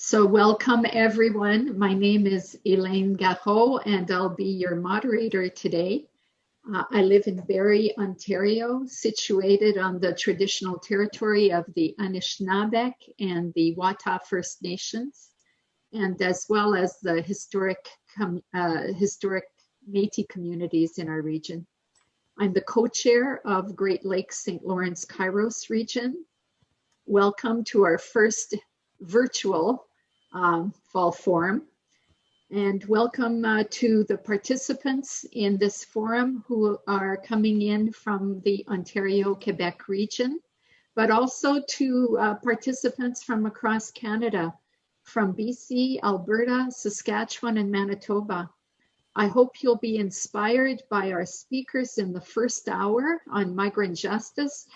So welcome everyone. My name is Elaine Garot and I'll be your moderator today. Uh, I live in Barrie, Ontario, situated on the traditional territory of the Anishinaabeg and the Wata First Nations, and as well as the historic, uh, historic Métis communities in our region. I'm the co-chair of Great Lakes St. Lawrence Kairos region. Welcome to our first virtual um, fall forum. And welcome uh, to the participants in this forum who are coming in from the Ontario-Quebec region, but also to uh, participants from across Canada, from BC, Alberta, Saskatchewan, and Manitoba. I hope you'll be inspired by our speakers in the first hour on migrant justice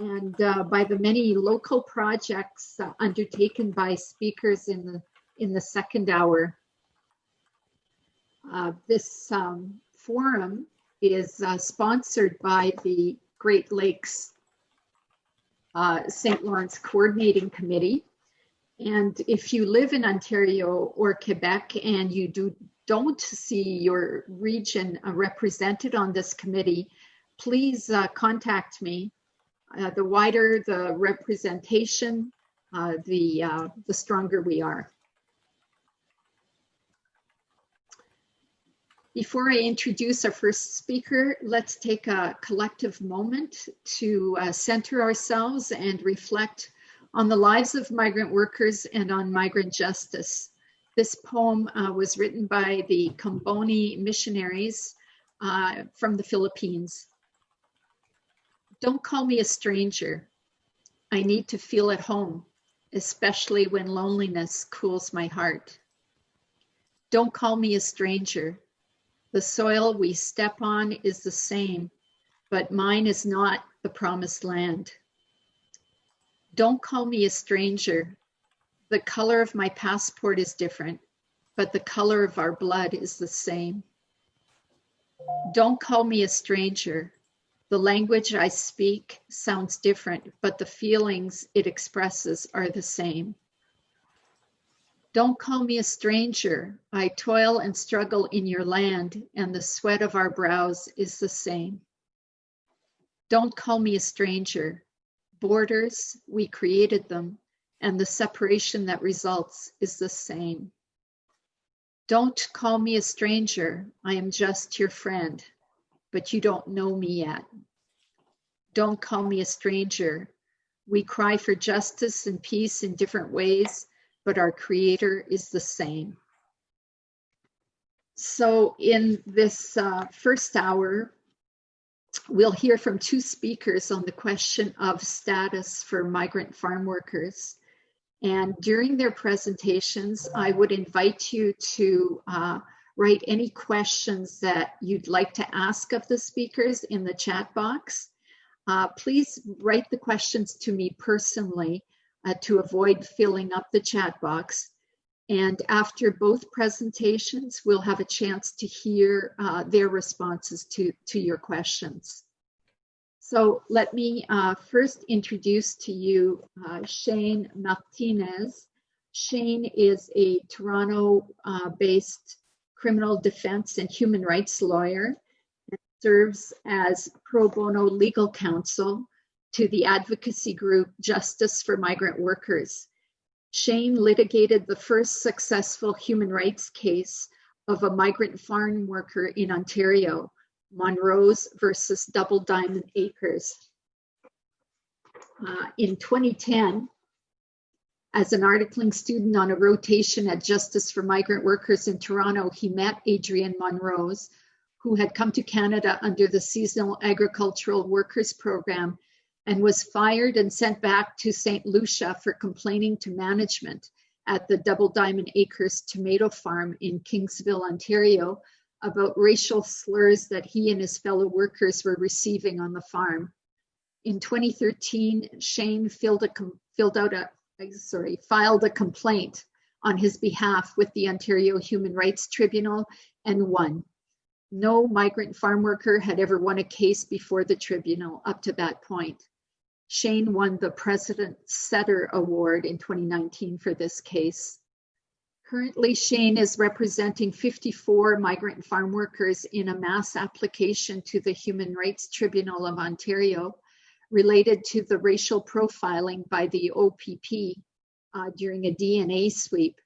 and uh, by the many local projects uh, undertaken by speakers in the, in the second hour. Uh, this um, forum is uh, sponsored by the Great Lakes uh, St. Lawrence Coordinating Committee. And if you live in Ontario or Quebec and you do, don't see your region uh, represented on this committee, please contact me uh, the wider the representation, uh, the, uh, the stronger we are. Before I introduce our first speaker, let's take a collective moment to uh, center ourselves and reflect on the lives of migrant workers and on migrant justice. This poem uh, was written by the Comboni missionaries uh, from the Philippines. Don't call me a stranger. I need to feel at home, especially when loneliness cools my heart. Don't call me a stranger. The soil we step on is the same, but mine is not the promised land. Don't call me a stranger. The color of my passport is different, but the color of our blood is the same. Don't call me a stranger. The language I speak sounds different, but the feelings it expresses are the same. Don't call me a stranger. I toil and struggle in your land, and the sweat of our brows is the same. Don't call me a stranger. Borders, we created them, and the separation that results is the same. Don't call me a stranger. I am just your friend but you don't know me yet. Don't call me a stranger. We cry for justice and peace in different ways, but our creator is the same. So in this uh, first hour, we'll hear from two speakers on the question of status for migrant farm workers. And during their presentations, I would invite you to uh, write any questions that you'd like to ask of the speakers in the chat box. Uh, please write the questions to me personally uh, to avoid filling up the chat box. And after both presentations, we'll have a chance to hear uh, their responses to, to your questions. So let me uh, first introduce to you uh, Shane Martinez. Shane is a Toronto-based uh, criminal defense and human rights lawyer and serves as pro bono legal counsel to the advocacy group Justice for Migrant Workers. Shane litigated the first successful human rights case of a migrant farm worker in Ontario, Monrose versus Double Diamond Acres. Uh, in 2010, as an articling student on a rotation at Justice for Migrant Workers in Toronto, he met Adrian Monrose, who had come to Canada under the Seasonal Agricultural Workers Program and was fired and sent back to St. Lucia for complaining to management at the Double Diamond Acres tomato farm in Kingsville, Ontario, about racial slurs that he and his fellow workers were receiving on the farm. In 2013, Shane filled, a, filled out a sorry, filed a complaint on his behalf with the Ontario Human Rights Tribunal and won. No migrant farm worker had ever won a case before the tribunal up to that point. Shane won the Precedent Setter Award in 2019 for this case. Currently, Shane is representing 54 migrant farm workers in a mass application to the Human Rights Tribunal of Ontario related to the racial profiling by the OPP uh, during a DNA sweep.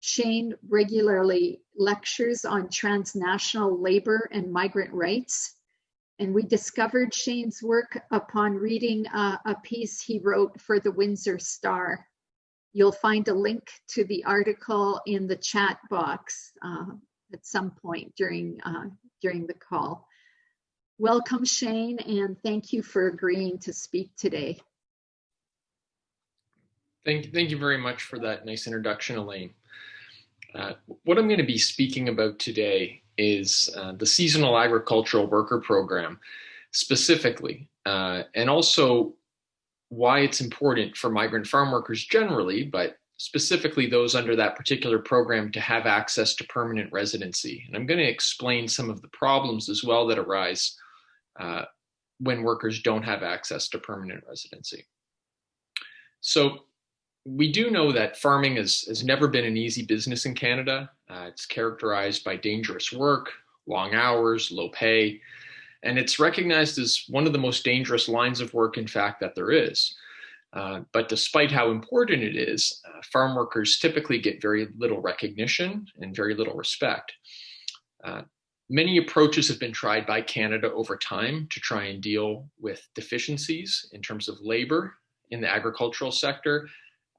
Shane regularly lectures on transnational labor and migrant rights. And we discovered Shane's work upon reading uh, a piece he wrote for the Windsor Star. You'll find a link to the article in the chat box uh, at some point during, uh, during the call. Welcome, Shane, and thank you for agreeing to speak today. Thank, thank you very much for that nice introduction, Elaine. Uh, what I'm going to be speaking about today is uh, the Seasonal Agricultural Worker Program specifically, uh, and also why it's important for migrant farm workers generally, but specifically those under that particular program to have access to permanent residency. And I'm going to explain some of the problems as well that arise uh, when workers don't have access to permanent residency. So we do know that farming has, has never been an easy business in Canada. Uh, it's characterized by dangerous work, long hours, low pay, and it's recognized as one of the most dangerous lines of work, in fact, that there is. Uh, but despite how important it is, uh, farm workers typically get very little recognition and very little respect. Uh, Many approaches have been tried by Canada over time to try and deal with deficiencies in terms of labor in the agricultural sector.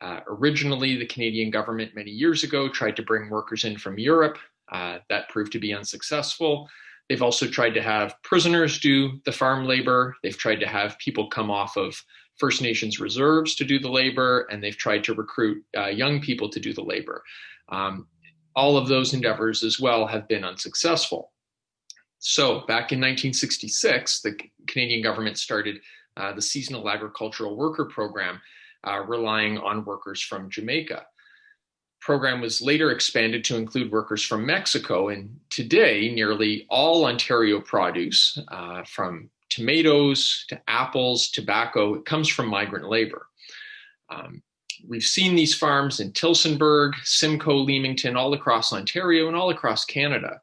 Uh, originally, the Canadian government many years ago tried to bring workers in from Europe. Uh, that proved to be unsuccessful. They've also tried to have prisoners do the farm labor. They've tried to have people come off of First Nations reserves to do the labor, and they've tried to recruit uh, young people to do the labor. Um, all of those endeavors as well have been unsuccessful. So back in 1966, the Canadian government started uh, the Seasonal Agricultural Worker Program, uh, relying on workers from Jamaica. Program was later expanded to include workers from Mexico, and today nearly all Ontario produce, uh, from tomatoes to apples, tobacco, it comes from migrant labor. Um, we've seen these farms in Tillsonburg, Simcoe, Leamington, all across Ontario and all across Canada.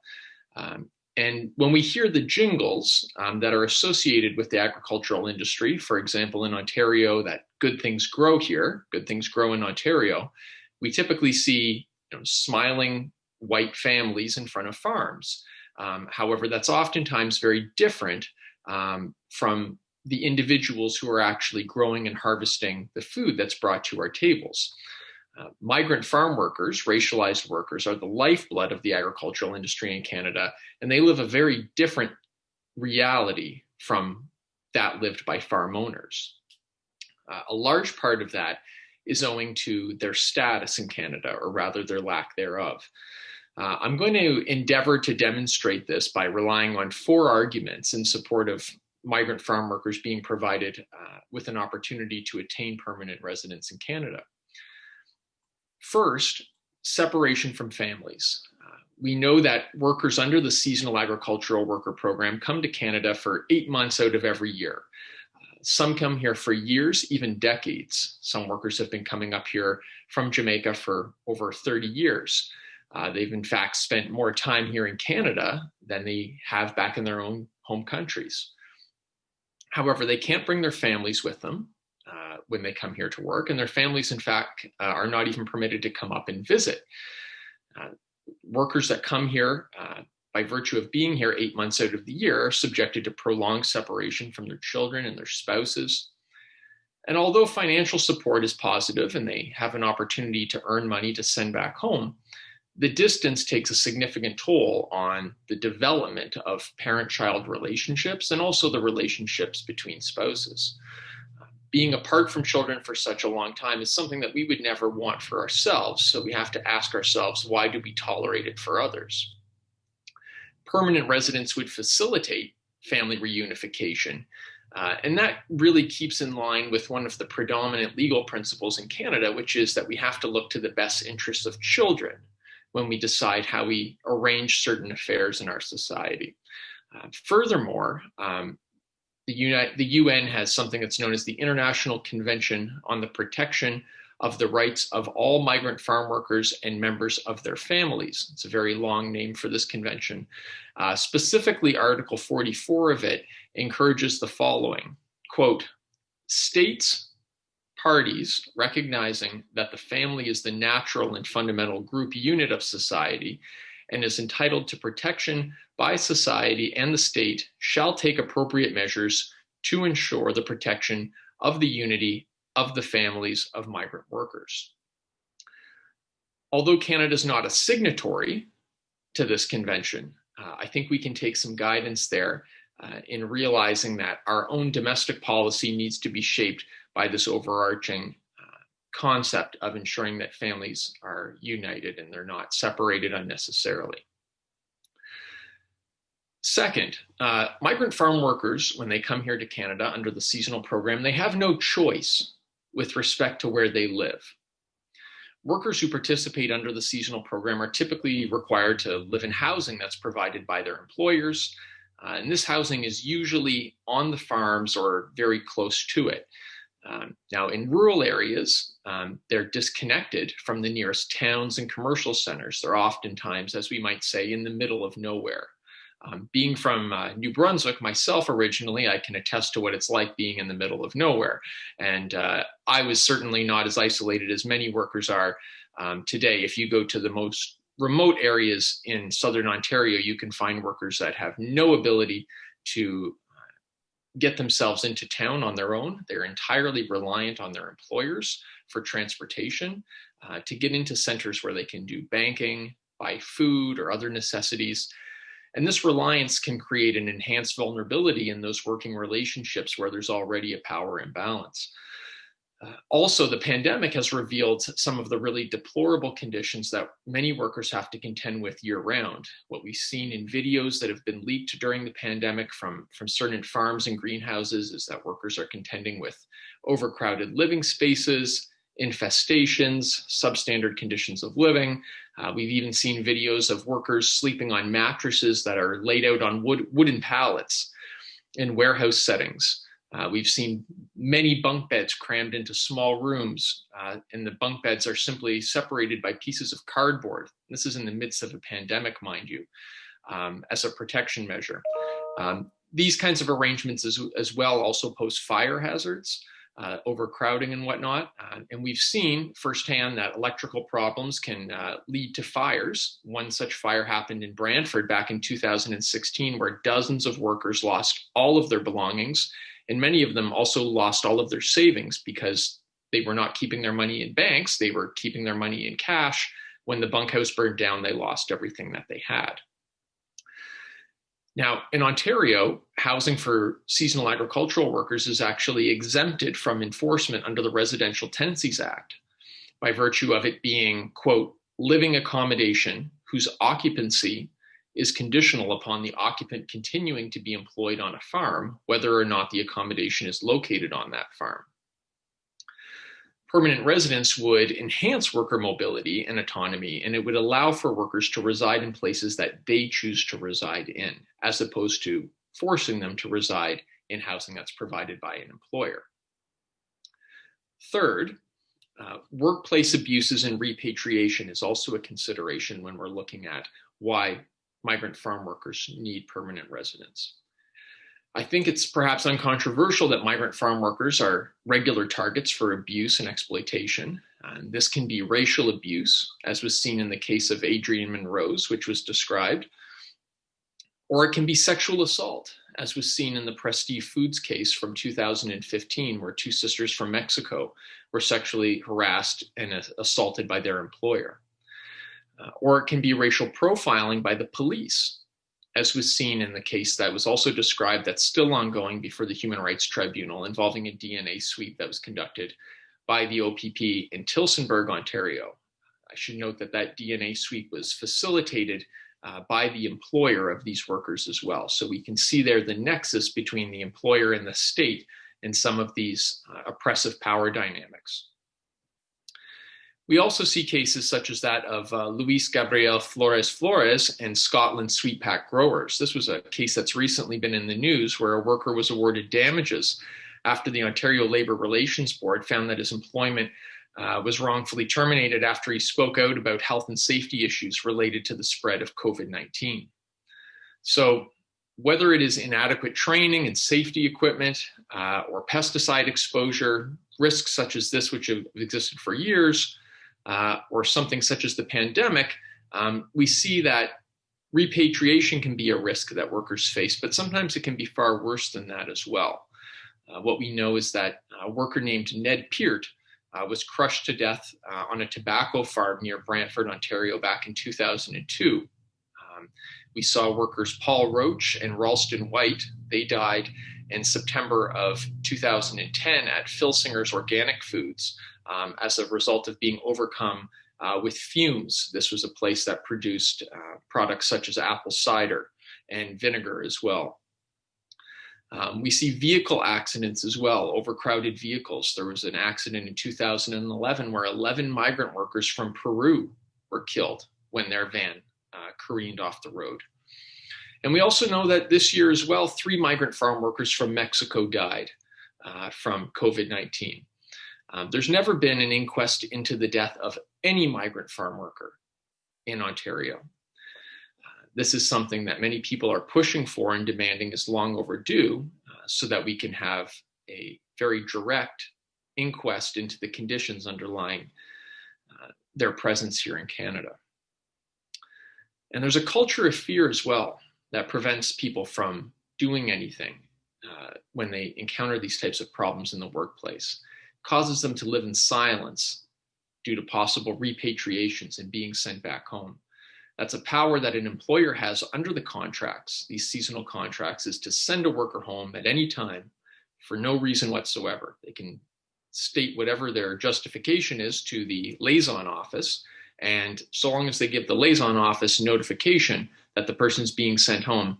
Um, and when we hear the jingles um, that are associated with the agricultural industry, for example, in Ontario, that good things grow here, good things grow in Ontario, we typically see you know, smiling white families in front of farms. Um, however, that's oftentimes very different um, from the individuals who are actually growing and harvesting the food that's brought to our tables. Uh, migrant farm workers, racialized workers, are the lifeblood of the agricultural industry in Canada, and they live a very different reality from that lived by farm owners. Uh, a large part of that is owing to their status in Canada, or rather their lack thereof. Uh, I'm going to endeavor to demonstrate this by relying on four arguments in support of migrant farm workers being provided uh, with an opportunity to attain permanent residence in Canada. First, separation from families. Uh, we know that workers under the Seasonal Agricultural Worker Program come to Canada for eight months out of every year. Uh, some come here for years, even decades. Some workers have been coming up here from Jamaica for over 30 years. Uh, they've in fact spent more time here in Canada than they have back in their own home countries. However, they can't bring their families with them uh, when they come here to work, and their families, in fact, uh, are not even permitted to come up and visit. Uh, workers that come here uh, by virtue of being here eight months out of the year are subjected to prolonged separation from their children and their spouses. And although financial support is positive and they have an opportunity to earn money to send back home, the distance takes a significant toll on the development of parent-child relationships and also the relationships between spouses being apart from children for such a long time is something that we would never want for ourselves. So we have to ask ourselves, why do we tolerate it for others? Permanent residence would facilitate family reunification. Uh, and that really keeps in line with one of the predominant legal principles in Canada, which is that we have to look to the best interests of children when we decide how we arrange certain affairs in our society. Uh, furthermore, um, the, the UN has something that's known as the International Convention on the Protection of the rights of all migrant farm workers and members of their families. It's a very long name for this convention. Uh, specifically, Article 44 of it encourages the following, quote, states, parties recognizing that the family is the natural and fundamental group unit of society and is entitled to protection by society and the state shall take appropriate measures to ensure the protection of the unity of the families of migrant workers. Although Canada is not a signatory to this convention, uh, I think we can take some guidance there uh, in realizing that our own domestic policy needs to be shaped by this overarching concept of ensuring that families are united and they're not separated unnecessarily. Second, uh, migrant farm workers, when they come here to Canada under the seasonal program, they have no choice with respect to where they live. Workers who participate under the seasonal program are typically required to live in housing that's provided by their employers. Uh, and this housing is usually on the farms or very close to it. Um, now, in rural areas, um, they're disconnected from the nearest towns and commercial centers. They're oftentimes, as we might say, in the middle of nowhere. Um, being from uh, New Brunswick myself originally, I can attest to what it's like being in the middle of nowhere. And uh, I was certainly not as isolated as many workers are um, today. If you go to the most remote areas in Southern Ontario, you can find workers that have no ability to get themselves into town on their own. They're entirely reliant on their employers for transportation uh, to get into centers where they can do banking, buy food or other necessities. And this reliance can create an enhanced vulnerability in those working relationships where there's already a power imbalance. Uh, also, the pandemic has revealed some of the really deplorable conditions that many workers have to contend with year round. What we've seen in videos that have been leaked during the pandemic from, from certain farms and greenhouses is that workers are contending with overcrowded living spaces, infestations, substandard conditions of living. Uh, we've even seen videos of workers sleeping on mattresses that are laid out on wood, wooden pallets in warehouse settings. Uh, we've seen many bunk beds crammed into small rooms, uh, and the bunk beds are simply separated by pieces of cardboard. This is in the midst of a pandemic, mind you, um, as a protection measure. Um, these kinds of arrangements as, as well also pose fire hazards uh, overcrowding and whatnot. Uh, and we've seen firsthand that electrical problems can uh, lead to fires. One such fire happened in Brantford back in 2016, where dozens of workers lost all of their belongings. And many of them also lost all of their savings because they were not keeping their money in banks, they were keeping their money in cash. When the bunkhouse burned down, they lost everything that they had. Now, in Ontario, housing for seasonal agricultural workers is actually exempted from enforcement under the Residential Tenancies Act by virtue of it being, quote, living accommodation whose occupancy is conditional upon the occupant continuing to be employed on a farm, whether or not the accommodation is located on that farm permanent residence would enhance worker mobility and autonomy, and it would allow for workers to reside in places that they choose to reside in, as opposed to forcing them to reside in housing that's provided by an employer. Third, uh, workplace abuses and repatriation is also a consideration when we're looking at why migrant farm workers need permanent residence. I think it's perhaps uncontroversial that migrant farm workers are regular targets for abuse and exploitation. And this can be racial abuse, as was seen in the case of Adrian Monrose, which was described, or it can be sexual assault, as was seen in the Presteve Foods case from 2015, where two sisters from Mexico were sexually harassed and assaulted by their employer. Uh, or it can be racial profiling by the police, as was seen in the case that was also described that's still ongoing before the Human Rights Tribunal involving a DNA sweep that was conducted by the OPP in Tillsonburg, Ontario. I should note that that DNA sweep was facilitated uh, by the employer of these workers as well. So we can see there the nexus between the employer and the state in some of these uh, oppressive power dynamics. We also see cases such as that of uh, Luis Gabriel Flores Flores and Scotlynn Sweet Pac Growers. This was a case that's recently been in the news where a worker was awarded damages after the Ontario Labour Relations Board found that his employment uh, was wrongfully terminated after he spoke out about health and safety issues related to the spread of COVID 19. So, whether it is inadequate training and safety equipment uh, or pesticide exposure, risks such as this, which have existed for years, uh, or something such as the pandemic, um, we see that repatriation can be a risk that workers face, but sometimes it can be far worse than that as well. Uh, what we know is that a worker named Ned Peart uh, was crushed to death uh, on a tobacco farm near Brantford, Ontario back in 2002. Um, we saw workers Paul Roach and Ralston White, they died in September of 2010 at Filsinger's Organic Foods um, as a result of being overcome uh, with fumes. This was a place that produced uh, products such as apple cider and vinegar as well. Um, we see vehicle accidents as well, overcrowded vehicles. There was an accident in 2011 where 11 migrant workers from Peru were killed when their van uh, careened off the road. And we also know that this year as well, three migrant farm workers from Mexico died uh, from COVID 19. Um, there's never been an inquest into the death of any migrant farm worker in Ontario. Uh, this is something that many people are pushing for and demanding is long overdue uh, so that we can have a very direct inquest into the conditions underlying uh, their presence here in Canada. And there's a culture of fear as well that prevents people from doing anything uh, when they encounter these types of problems in the workplace causes them to live in silence due to possible repatriations and being sent back home. That's a power that an employer has under the contracts, these seasonal contracts, is to send a worker home at any time for no reason whatsoever. They can state whatever their justification is to the liaison office. And so long as they give the liaison office notification that the person's being sent home,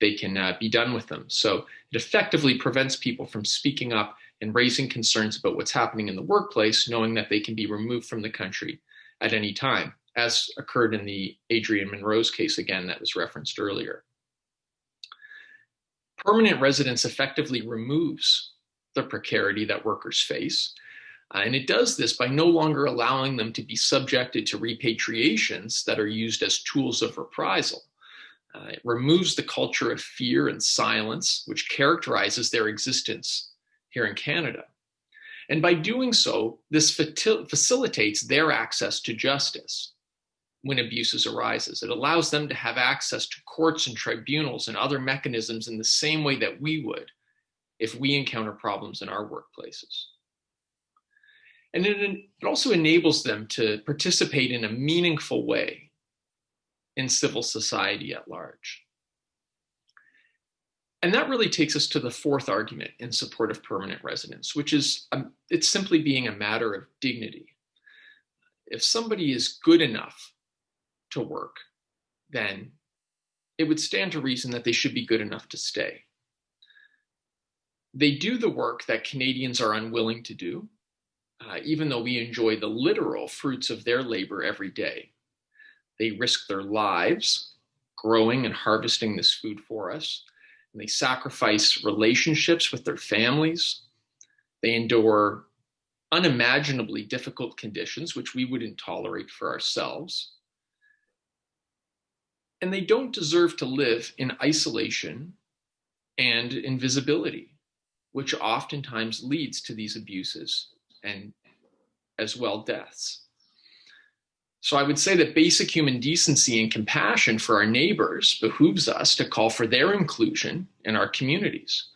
they can uh, be done with them. So it effectively prevents people from speaking up and raising concerns about what's happening in the workplace, knowing that they can be removed from the country at any time, as occurred in the Adrian Monrose case again that was referenced earlier. Permanent residence effectively removes the precarity that workers face. Uh, and it does this by no longer allowing them to be subjected to repatriations that are used as tools of reprisal. Uh, it removes the culture of fear and silence, which characterizes their existence here in Canada. And by doing so, this facilitates their access to justice when abuses arises. It allows them to have access to courts and tribunals and other mechanisms in the same way that we would if we encounter problems in our workplaces. And it, it also enables them to participate in a meaningful way in civil society at large. And that really takes us to the fourth argument in support of permanent residence, which is um, it's simply being a matter of dignity. If somebody is good enough to work, then it would stand to reason that they should be good enough to stay. They do the work that Canadians are unwilling to do, uh, even though we enjoy the literal fruits of their labor every day. They risk their lives growing and harvesting this food for us they sacrifice relationships with their families. They endure unimaginably difficult conditions, which we wouldn't tolerate for ourselves. And they don't deserve to live in isolation and invisibility, which oftentimes leads to these abuses and as well deaths. So I would say that basic human decency and compassion for our neighbors behooves us to call for their inclusion in our communities.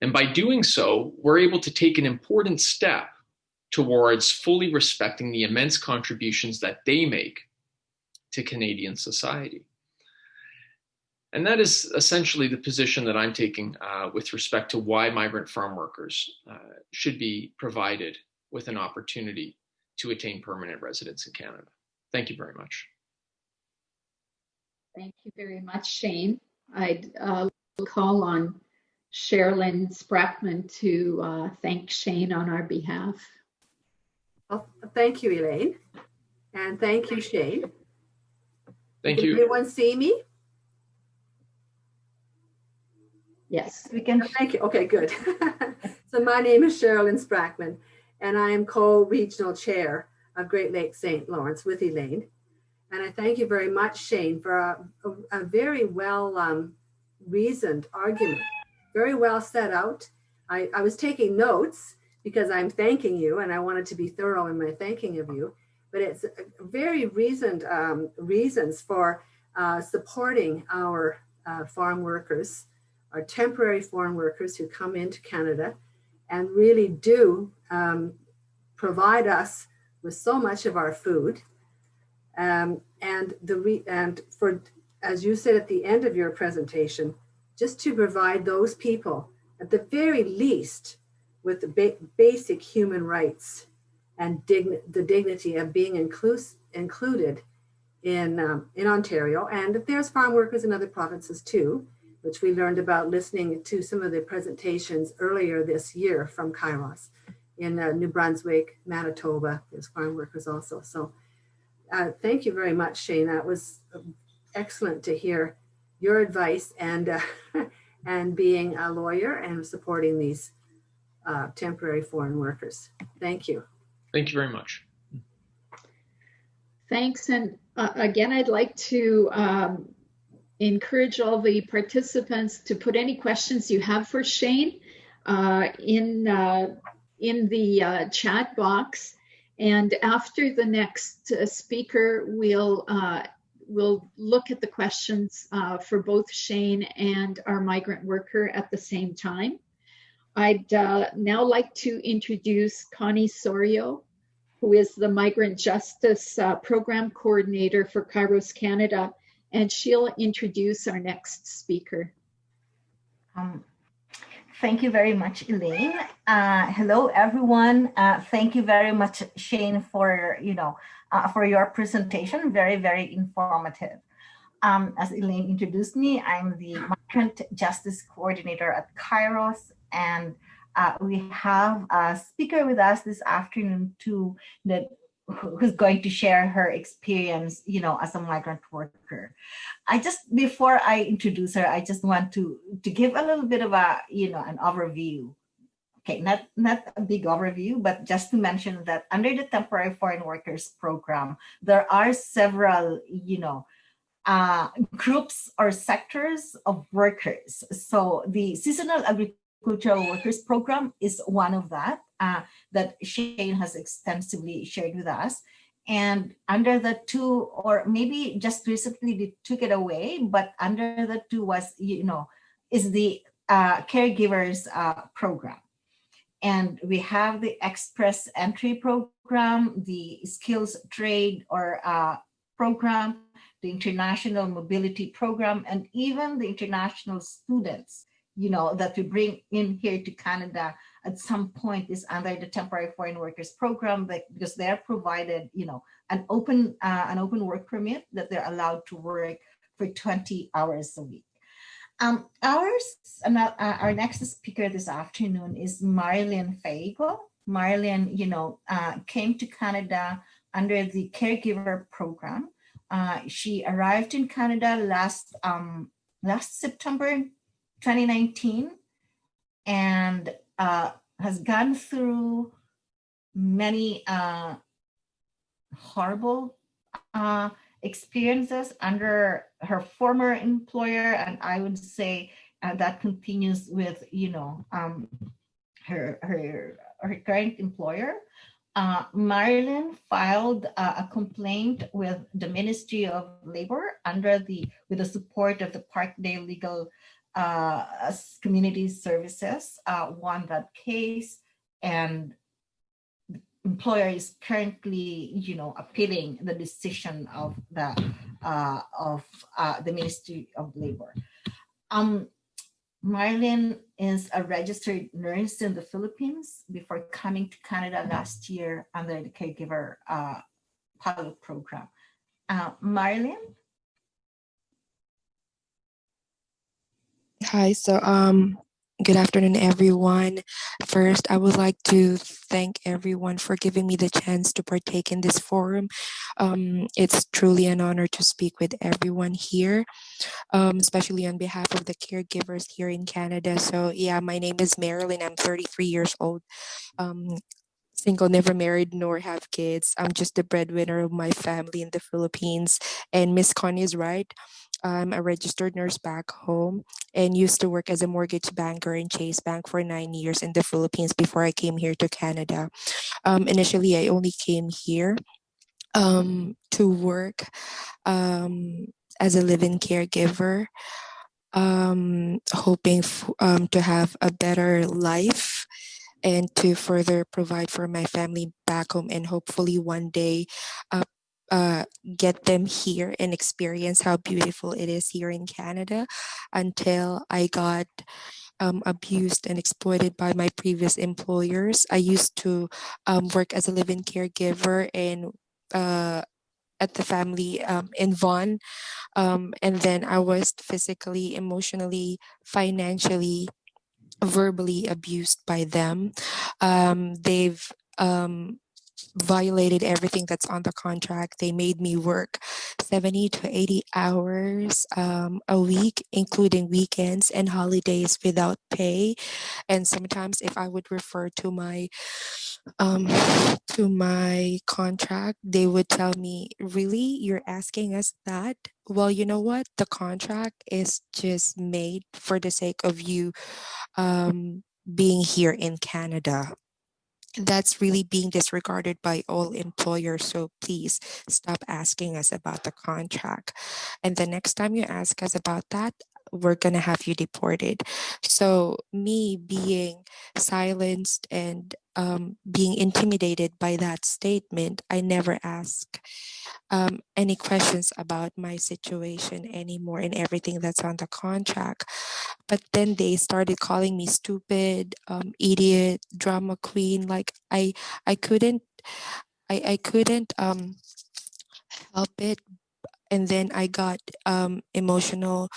And by doing so, we're able to take an important step towards fully respecting the immense contributions that they make to Canadian society. And that is essentially the position that I'm taking uh, with respect to why migrant farm workers uh, should be provided with an opportunity to attain permanent residence in Canada. Thank you very much. Thank you very much, Shane. I'd uh, call on Sherilyn Sprackman to uh, thank Shane on our behalf. Well, thank you, Elaine. And thank you, Shane. Thank Can you. anyone see me? Yes. We can. Thank you. Okay, good. so my name is Sherilyn Sprackman, and I am co-regional chair of Great Lakes St. Lawrence with Elaine. And I thank you very much, Shane, for a, a, a very well um, reasoned argument, very well set out. I, I was taking notes because I'm thanking you and I wanted to be thorough in my thanking of you, but it's very reasoned um, reasons for uh, supporting our uh, farm workers, our temporary foreign workers who come into Canada and really do um, provide us with so much of our food. Um, and the re and for, as you said at the end of your presentation, just to provide those people at the very least with the ba basic human rights and the dignity of being inclus included in, um, in Ontario. And there's farm workers in other provinces too, which we learned about listening to some of the presentations earlier this year from Kairos in uh, New Brunswick, Manitoba, there's farm workers also. So uh, thank you very much, Shane. That was um, excellent to hear your advice and, uh, and being a lawyer and supporting these uh, temporary foreign workers. Thank you. Thank you very much. Thanks. And uh, again, I'd like to um, encourage all the participants to put any questions you have for Shane uh, in, uh, in the uh, chat box. And after the next uh, speaker, we'll, uh, we'll look at the questions for both Shane and our migrant worker at the same time. I'd now like to introduce Connie Sorio, who is the Migrant Justice uh, Program Coordinator for Kairos Canada, and she'll introduce our next speaker. Um, thank you very much, Elaine. Uh, hello, everyone. Uh, thank you very much, Shane, for you know uh, for your presentation. Very, very informative. Um, as Elaine introduced me, I'm the Migrant Justice Coordinator at Kairos, and uh, we have a speaker with us this afternoon too who's going to share her experience, you know, as a migrant worker. I just, before I introduce her, I just want to, to give a little bit of a, you know, an overview. Okay, not, not a big overview, but just to mention that under the Temporary Foreign Workers Program, there are several, you know, uh, groups or sectors of workers. So the seasonal Agricultural workers program is one of that uh, that Shane has extensively shared with us. And under the two, or maybe just recently they took it away, but under the two was, you know, is the uh, caregivers uh, program. And we have the express entry program, the skills trade or uh, program, the international mobility program, and even the international students you know, that we bring in here to Canada at some point is under the temporary foreign workers program that, because they're provided, you know, an open uh, an open work permit that they're allowed to work for 20 hours a week. Um, ours, uh, our next speaker this afternoon is Marilyn Faigo. Marilyn, you know, uh, came to Canada under the caregiver program. Uh, she arrived in Canada last um, last September 2019 and uh, has gone through many uh, horrible uh, experiences under her former employer. And I would say uh, that continues with, you know, um, her, her, her current employer. Uh, Marilyn filed uh, a complaint with the Ministry of Labor under the, with the support of the Parkdale Legal uh, community services uh, won that case and employer is currently, you know, appealing the decision of the uh, of uh, the Ministry of Labor. Um, Marlene is a registered nurse in the Philippines before coming to Canada last year under the caregiver uh, pilot program. Uh, Marlene, Hi, so um, good afternoon, everyone. First, I would like to thank everyone for giving me the chance to partake in this forum. Um, it's truly an honor to speak with everyone here, um, especially on behalf of the caregivers here in Canada. So yeah, my name is Marilyn. I'm 33 years old. Um, single, never married, nor have kids. I'm just the breadwinner of my family in the Philippines. And Miss Connie is right. I'm a registered nurse back home and used to work as a mortgage banker in Chase Bank for nine years in the Philippines before I came here to Canada. Um, initially, I only came here um, to work um, as a live-in caregiver, um, hoping um, to have a better life and to further provide for my family back home and hopefully one day uh, uh, get them here and experience how beautiful it is here in Canada until I got um, abused and exploited by my previous employers. I used to um, work as a live-in caregiver and uh, at the family um, in Vaughan. Um, and then I was physically, emotionally, financially, verbally abused by them. Um, they've um, violated everything that's on the contract. They made me work 70 to 80 hours um, a week, including weekends and holidays without pay. And sometimes, if I would refer to my um, to my contract, they would tell me, "Really, you're asking us that?" Well, you know what? The contract is just made for the sake of you um, being here in Canada that's really being disregarded by all employers. So please stop asking us about the contract. And the next time you ask us about that, we're going to have you deported. So, me being silenced and um, being intimidated by that statement, I never ask um, any questions about my situation anymore and everything that's on the contract. But then they started calling me stupid, um, idiot, drama queen. Like I, I couldn't, I, I couldn't um, help it and then I got um, emotional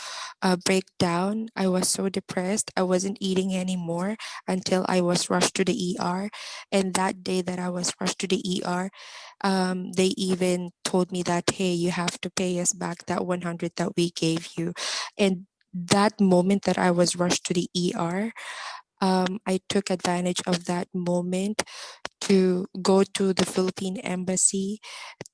uh, breakdown. I was so depressed. I wasn't eating anymore until I was rushed to the ER. And that day that I was rushed to the ER, um, they even told me that, hey, you have to pay us back that 100 that we gave you. And that moment that I was rushed to the ER, um, I took advantage of that moment to go to the Philippine embassy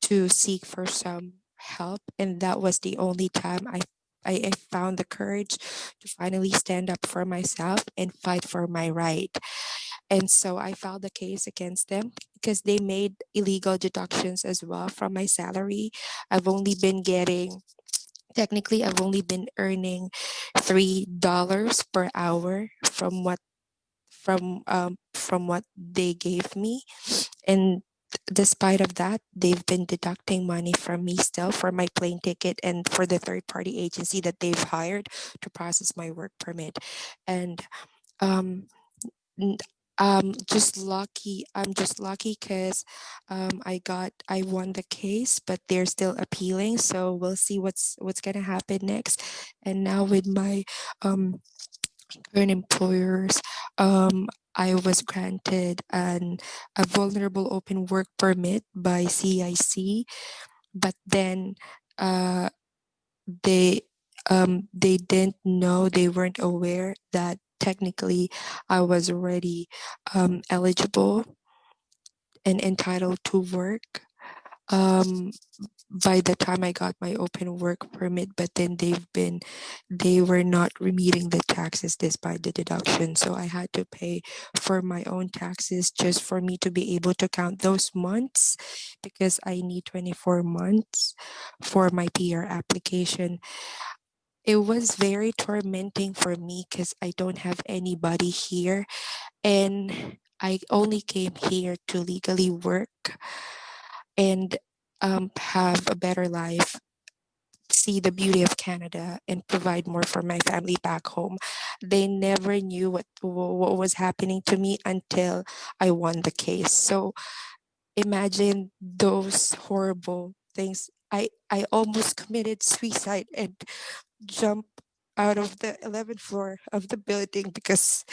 to seek for some help. And that was the only time I, I, found the courage to finally stand up for myself and fight for my right. And so I filed a case against them because they made illegal deductions as well from my salary. I've only been getting technically I've only been earning three dollars per hour from what from um, from what they gave me and despite of that they've been deducting money from me still for my plane ticket and for the third party agency that they've hired to process my work permit. And um um just lucky i'm just lucky because um i got i won the case but they're still appealing so we'll see what's what's gonna happen next. And now with my um current employers um I was granted an a vulnerable open work permit by CIC, but then uh, they um, they didn't know they weren't aware that technically I was already um, eligible and entitled to work. Um, by the time I got my open work permit, but then they've been, they were not remitting the taxes despite the deduction. So I had to pay for my own taxes just for me to be able to count those months because I need 24 months for my PR application. It was very tormenting for me because I don't have anybody here and I only came here to legally work and um, have a better life, see the beauty of Canada, and provide more for my family back home. They never knew what what was happening to me until I won the case. So imagine those horrible things. I I almost committed suicide and jumped out of the 11th floor of the building because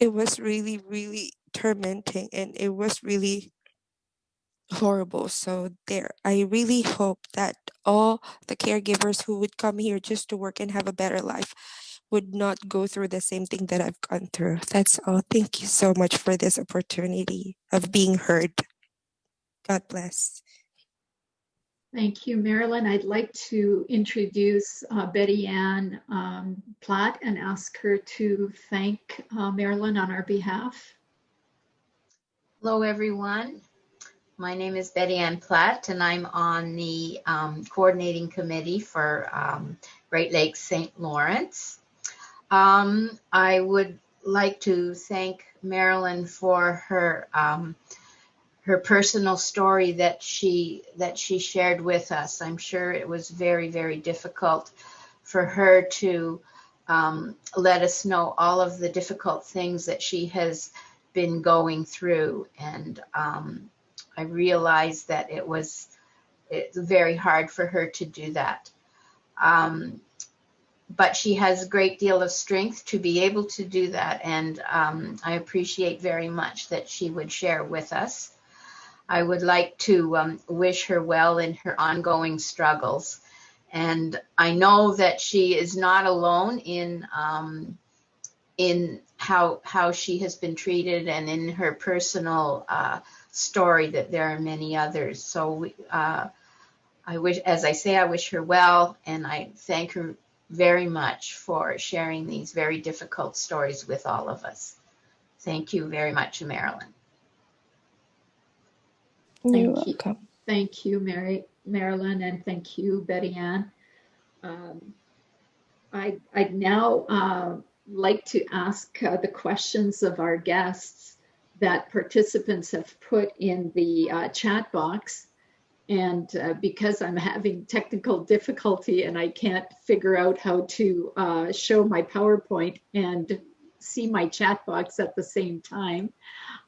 it was really really tormenting and it was really horrible. So there, I really hope that all the caregivers who would come here just to work and have a better life would not go through the same thing that I've gone through. That's all. Thank you so much for this opportunity of being heard. God bless. Thank you, Marilyn. I'd like to introduce uh, Betty Ann um, Platt and ask her to thank uh, Marilyn on our behalf. Hello, everyone. My name is Betty Ann Platt, and I'm on the um, coordinating committee for um, Great Lakes St. Lawrence. Um, I would like to thank Marilyn for her um, her personal story that she that she shared with us. I'm sure it was very very difficult for her to um, let us know all of the difficult things that she has been going through, and um, I realized that it was it's very hard for her to do that. Um, but she has a great deal of strength to be able to do that, and um, I appreciate very much that she would share with us. I would like to um, wish her well in her ongoing struggles. And I know that she is not alone in um, in how how she has been treated and in her personal uh, story. That there are many others. So uh, I wish, as I say, I wish her well, and I thank her very much for sharing these very difficult stories with all of us. Thank you very much, Marilyn. You're Thank you. welcome. Thank you, Mary, Marilyn, and thank you, Betty Ann. Um, I, I'd now uh, like to ask uh, the questions of our guests that participants have put in the uh, chat box. And uh, because I'm having technical difficulty and I can't figure out how to uh, show my PowerPoint and see my chat box at the same time,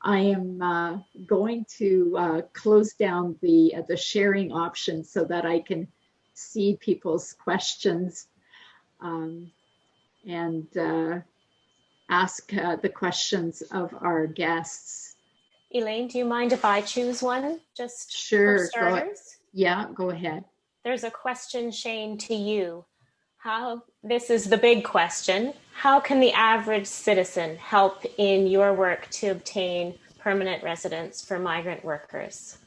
I am uh, going to uh, close down the uh, the sharing option so that I can see people's questions um, and ask uh, the questions of our guests. Elaine, do you mind if I choose one just Sure, for go starters? Yeah, go ahead. There's a question, Shane, to you. How, this is the big question. How can the average citizen help in your work to obtain permanent residence for migrant workers?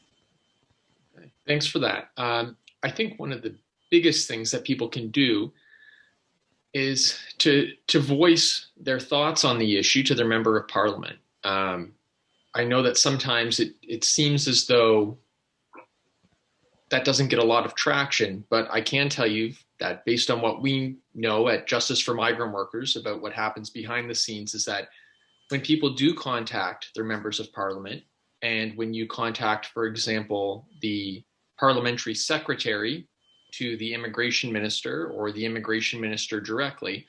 Thanks for that. Um, I think one of the biggest things that people can do is to to voice their thoughts on the issue to their member of parliament. Um, I know that sometimes it it seems as though that doesn't get a lot of traction, but I can tell you that based on what we know at Justice for Migrant Workers about what happens behind the scenes is that when people do contact their members of parliament, and when you contact, for example, the parliamentary secretary to the immigration minister or the immigration minister directly,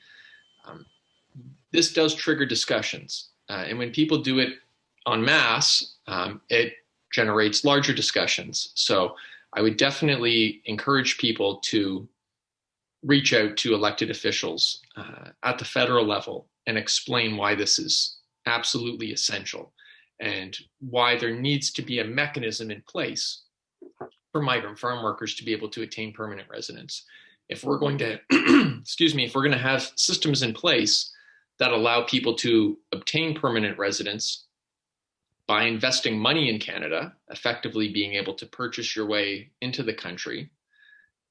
um, this does trigger discussions. Uh, and when people do it en masse, um, it generates larger discussions. So I would definitely encourage people to reach out to elected officials uh, at the federal level and explain why this is absolutely essential and why there needs to be a mechanism in place for migrant farm workers to be able to attain permanent residence. If we're going to, excuse me, if we're going to have systems in place that allow people to obtain permanent residence by investing money in Canada, effectively being able to purchase your way into the country,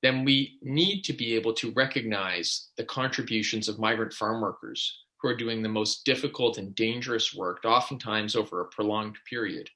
then we need to be able to recognize the contributions of migrant farm workers who are doing the most difficult and dangerous work, oftentimes over a prolonged period.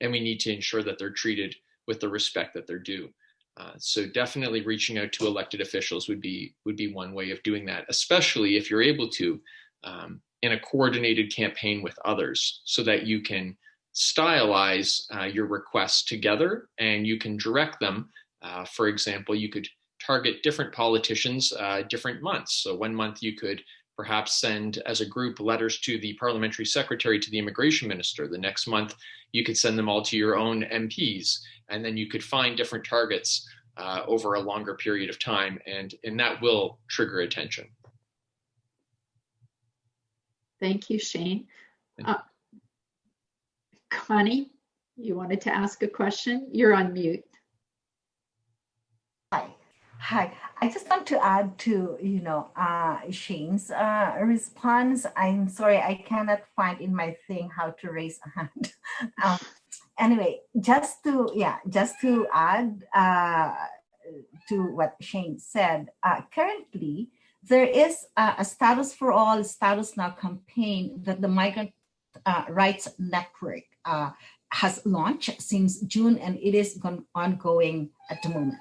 And we need to ensure that they're treated with the respect that they're due. Uh, so definitely reaching out to elected officials would be would be one way of doing that, especially if you're able to um, in a coordinated campaign with others, so that you can stylize uh, your requests together and you can direct them. Uh, for example, you could target different politicians uh, different months. So one month you could perhaps send as a group letters to the parliamentary secretary to the immigration minister. The next month you could send them all to your own MPs and then you could find different targets uh, over a longer period of time and, and that will trigger attention. Thank you, Shane. Thank Uh, Connie, you wanted to ask a question? You're on mute. Hi. I just want to add to, you know, uh, Shane's uh, response. I'm sorry, I cannot find in my thing how to raise a hand. um, anyway, just to, yeah, just to add uh, to what Shane said, uh, currently, there is a, a, status for all status now campaign that the Migrant uh, Rights Network uh, has launched since June and it is ongoing at the moment.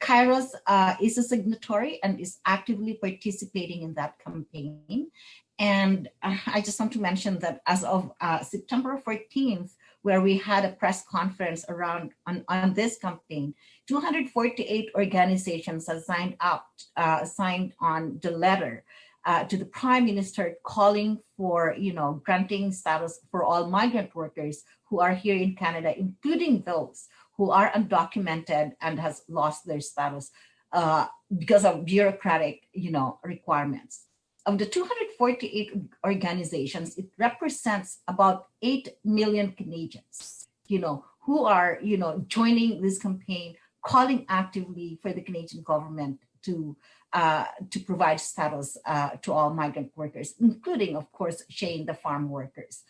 Kairos uh, is a signatory and is actively participating in that campaign. And uh, I just want to mention that as of uh, September 14th, where we had a press conference around on, on this campaign, 248 organizations have signed up, uh, signed on the letter uh, to the prime minister calling for, you know, granting status for all migrant workers who are here in Canada, including those who are undocumented and has lost their status uh, because of bureaucratic, you know, requirements. Of the 248 organizations, it represents about 8 million Canadians, you know, who are, you know, joining this campaign, calling actively for the Canadian government to uh, to provide status uh, to all migrant workers, including, of course, Shane, the farm workers.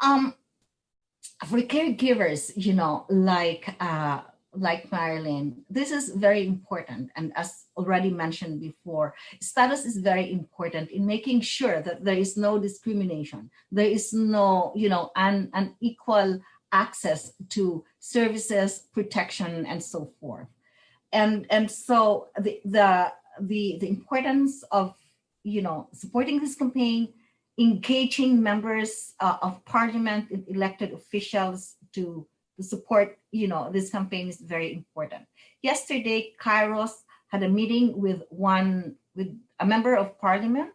Um, for caregivers, you know, like uh, like Marilyn, this is very important. And as already mentioned before, status is very important in making sure that there is no discrimination. There is no, you know, an, an equal access to services, protection, and so forth. And, and so the, the, the, the importance of, you know, supporting this campaign, engaging members uh, of parliament, elected officials to the support, you know, this campaign is very important. Yesterday, Kairos had a meeting with one, with a member of parliament,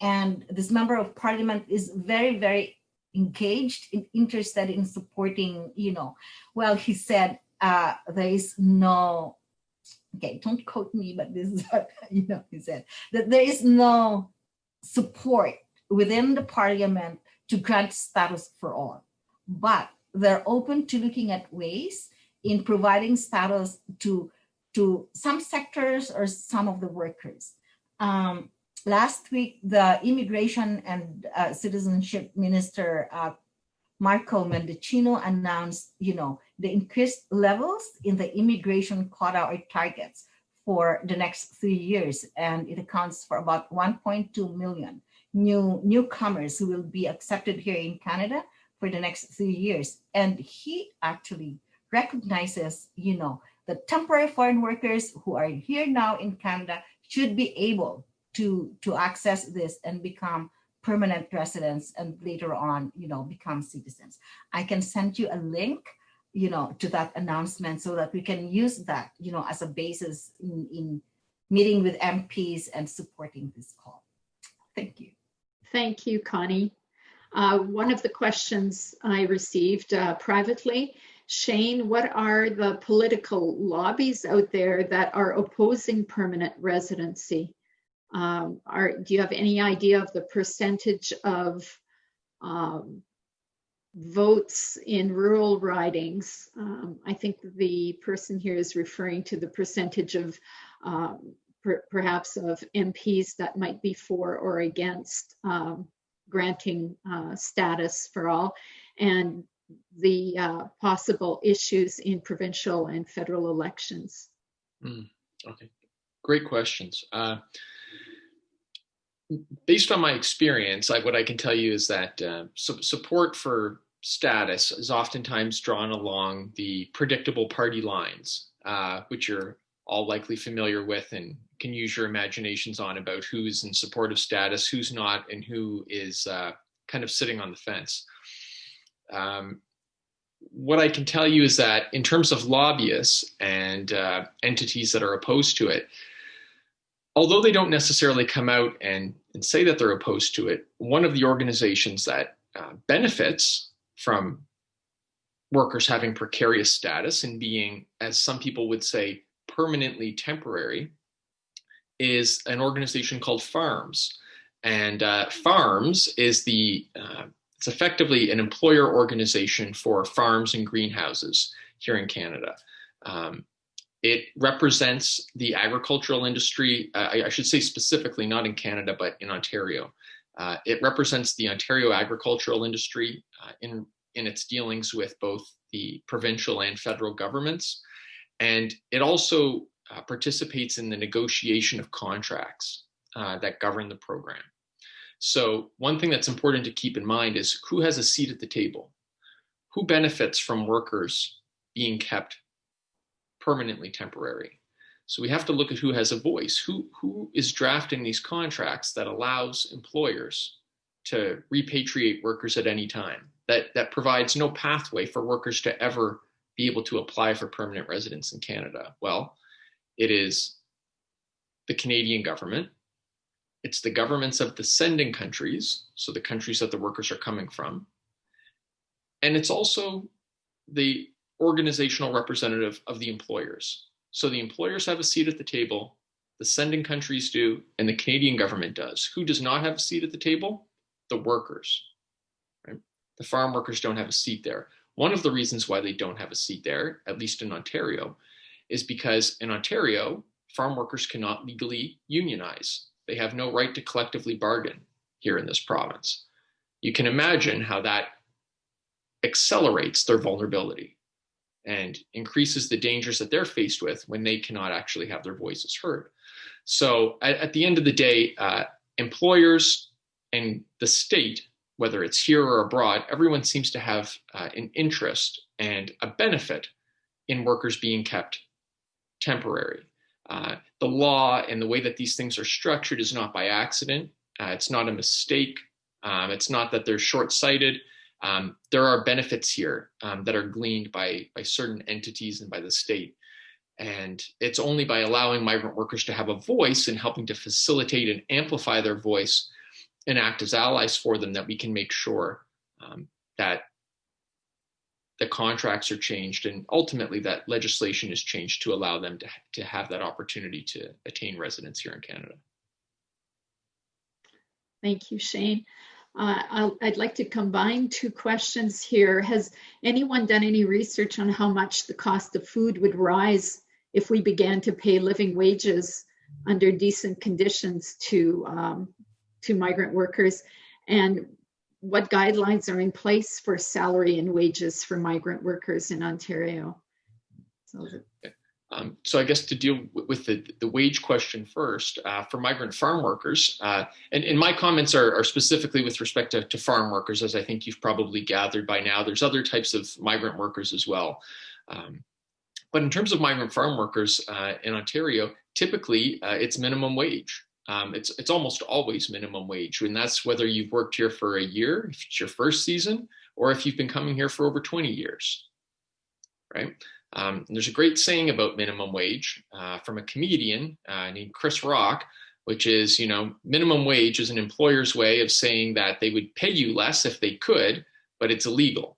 and this member of parliament is very, very engaged and interested in supporting, you know, well, he said uh, there is no, okay, don't quote me, but this is what, you know, he said, that there is no support within the parliament to grant status for all. But they're open to looking at ways in providing status to, to some sectors or some of the workers. Um, last week, the Immigration and uh, Citizenship Minister, uh, Marco Mendicino announced, you know, the increased levels in the immigration quota or targets for the next three years. And it accounts for about 1.2 million new newcomers who will be accepted here in Canada for the next three years. And he actually recognizes, you know, the temporary foreign workers who are here now in Canada should be able to, to access this and become permanent residents and later on, you know, become citizens. I can send you a link, you know, to that announcement so that we can use that, you know, as a basis in, in meeting with MPs and supporting this call. Thank you. Thank you, Connie. Uh, one of the questions I received uh, privately, Shane, what are the political lobbies out there that are opposing permanent residency? Um, are, do you have any idea of the percentage of um, votes in rural ridings? Um, I think the person here is referring to the percentage of um, per, perhaps of MPs that might be for or against um, granting uh, status for all, and the uh, possible issues in provincial and federal elections. Mm, okay, great questions. Uh, based on my experience, I, what I can tell you is that uh, su support for status is oftentimes drawn along the predictable party lines, uh, which you're all likely familiar with and can use your imaginations on about who's in supportive status, who's not, and who is uh, kind of sitting on the fence. Um, what I can tell you is that in terms of lobbyists and uh, entities that are opposed to it, although they don't necessarily come out and, and say that they're opposed to it, one of the organizations that uh, benefits from workers having precarious status and being, as some people would say, permanently temporary is an organization called FARMS. And uh, FARMS is the, uh, it's effectively an employer organization for farms and greenhouses here in Canada. Um, it represents the agricultural industry, uh, I, I, should say specifically, not in Canada, but in Ontario. Uh, it represents the Ontario agricultural industry uh, in, in its dealings with both the provincial and federal governments. And it also uh, participates in the negotiation of contracts uh, that govern the program. So one thing that's important to keep in mind is who has a seat at the table? Who benefits from workers being kept permanently temporary? So we have to look at who has a voice, who, who is drafting these contracts that allows employers to repatriate workers at any time, that, that provides no pathway for workers to ever be able to apply for permanent residence in Canada. Well, it is the Canadian government, it's the governments of the sending countries, so the countries that the workers are coming from, and it's also the organizational representative of the employers. So the employers have a seat at the table, the sending countries do, and the Canadian government does. Who does not have a seat at the table? The workers. Right? The farm workers don't have a seat there. One of the reasons why they don't have a seat there, at least in Ontario, is because in Ontario, farm workers cannot legally unionize. They have no right to collectively bargain here in this province. You can imagine how that accelerates their vulnerability and increases the dangers that they're faced with when they cannot actually have their voices heard. So at, at the end of the day, uh, employers and the state, whether it's here or abroad, everyone seems to have uh, an interest and a benefit in workers being kept temporary. Uh, the law and the way that these things are structured is not by accident. Uh, it's not a mistake. Um, it's not that they're short-sighted. Um, there are benefits here um, that are gleaned by, by certain entities and by the state. And it's only by allowing migrant workers to have a voice and helping to facilitate and amplify their voice and act as allies for them that we can make sure um, that the contracts are changed and ultimately that legislation is changed to allow them to, to have that opportunity to attain residence here in Canada. Thank you, Shane. Uh, i would like to combine two questions here. Has anyone done any research on how much the cost of food would rise if we began to pay living wages under decent conditions to um, to migrant workers? And what guidelines are in place for salary and wages for migrant workers in Ontario? So, um, so I guess to deal with the, the wage question first, uh, for migrant farm workers, uh, and, and my comments are, are specifically with respect to, to, farm workers, as I think you've probably gathered by now. There's other types of migrant workers as well. Um, but in terms of migrant farm workers uh, in Ontario, typically uh, it's minimum wage. Um, it's, it's almost always minimum wage, and that's whether you've worked here for a year, if it's your first season, or if you've been coming here for over 20 years, right? Um, there's a great saying about minimum wage uh, from a comedian uh, named Chris Rock, which is, you know, minimum wage is an employer's way of saying that they would pay you less if they could, but it's illegal.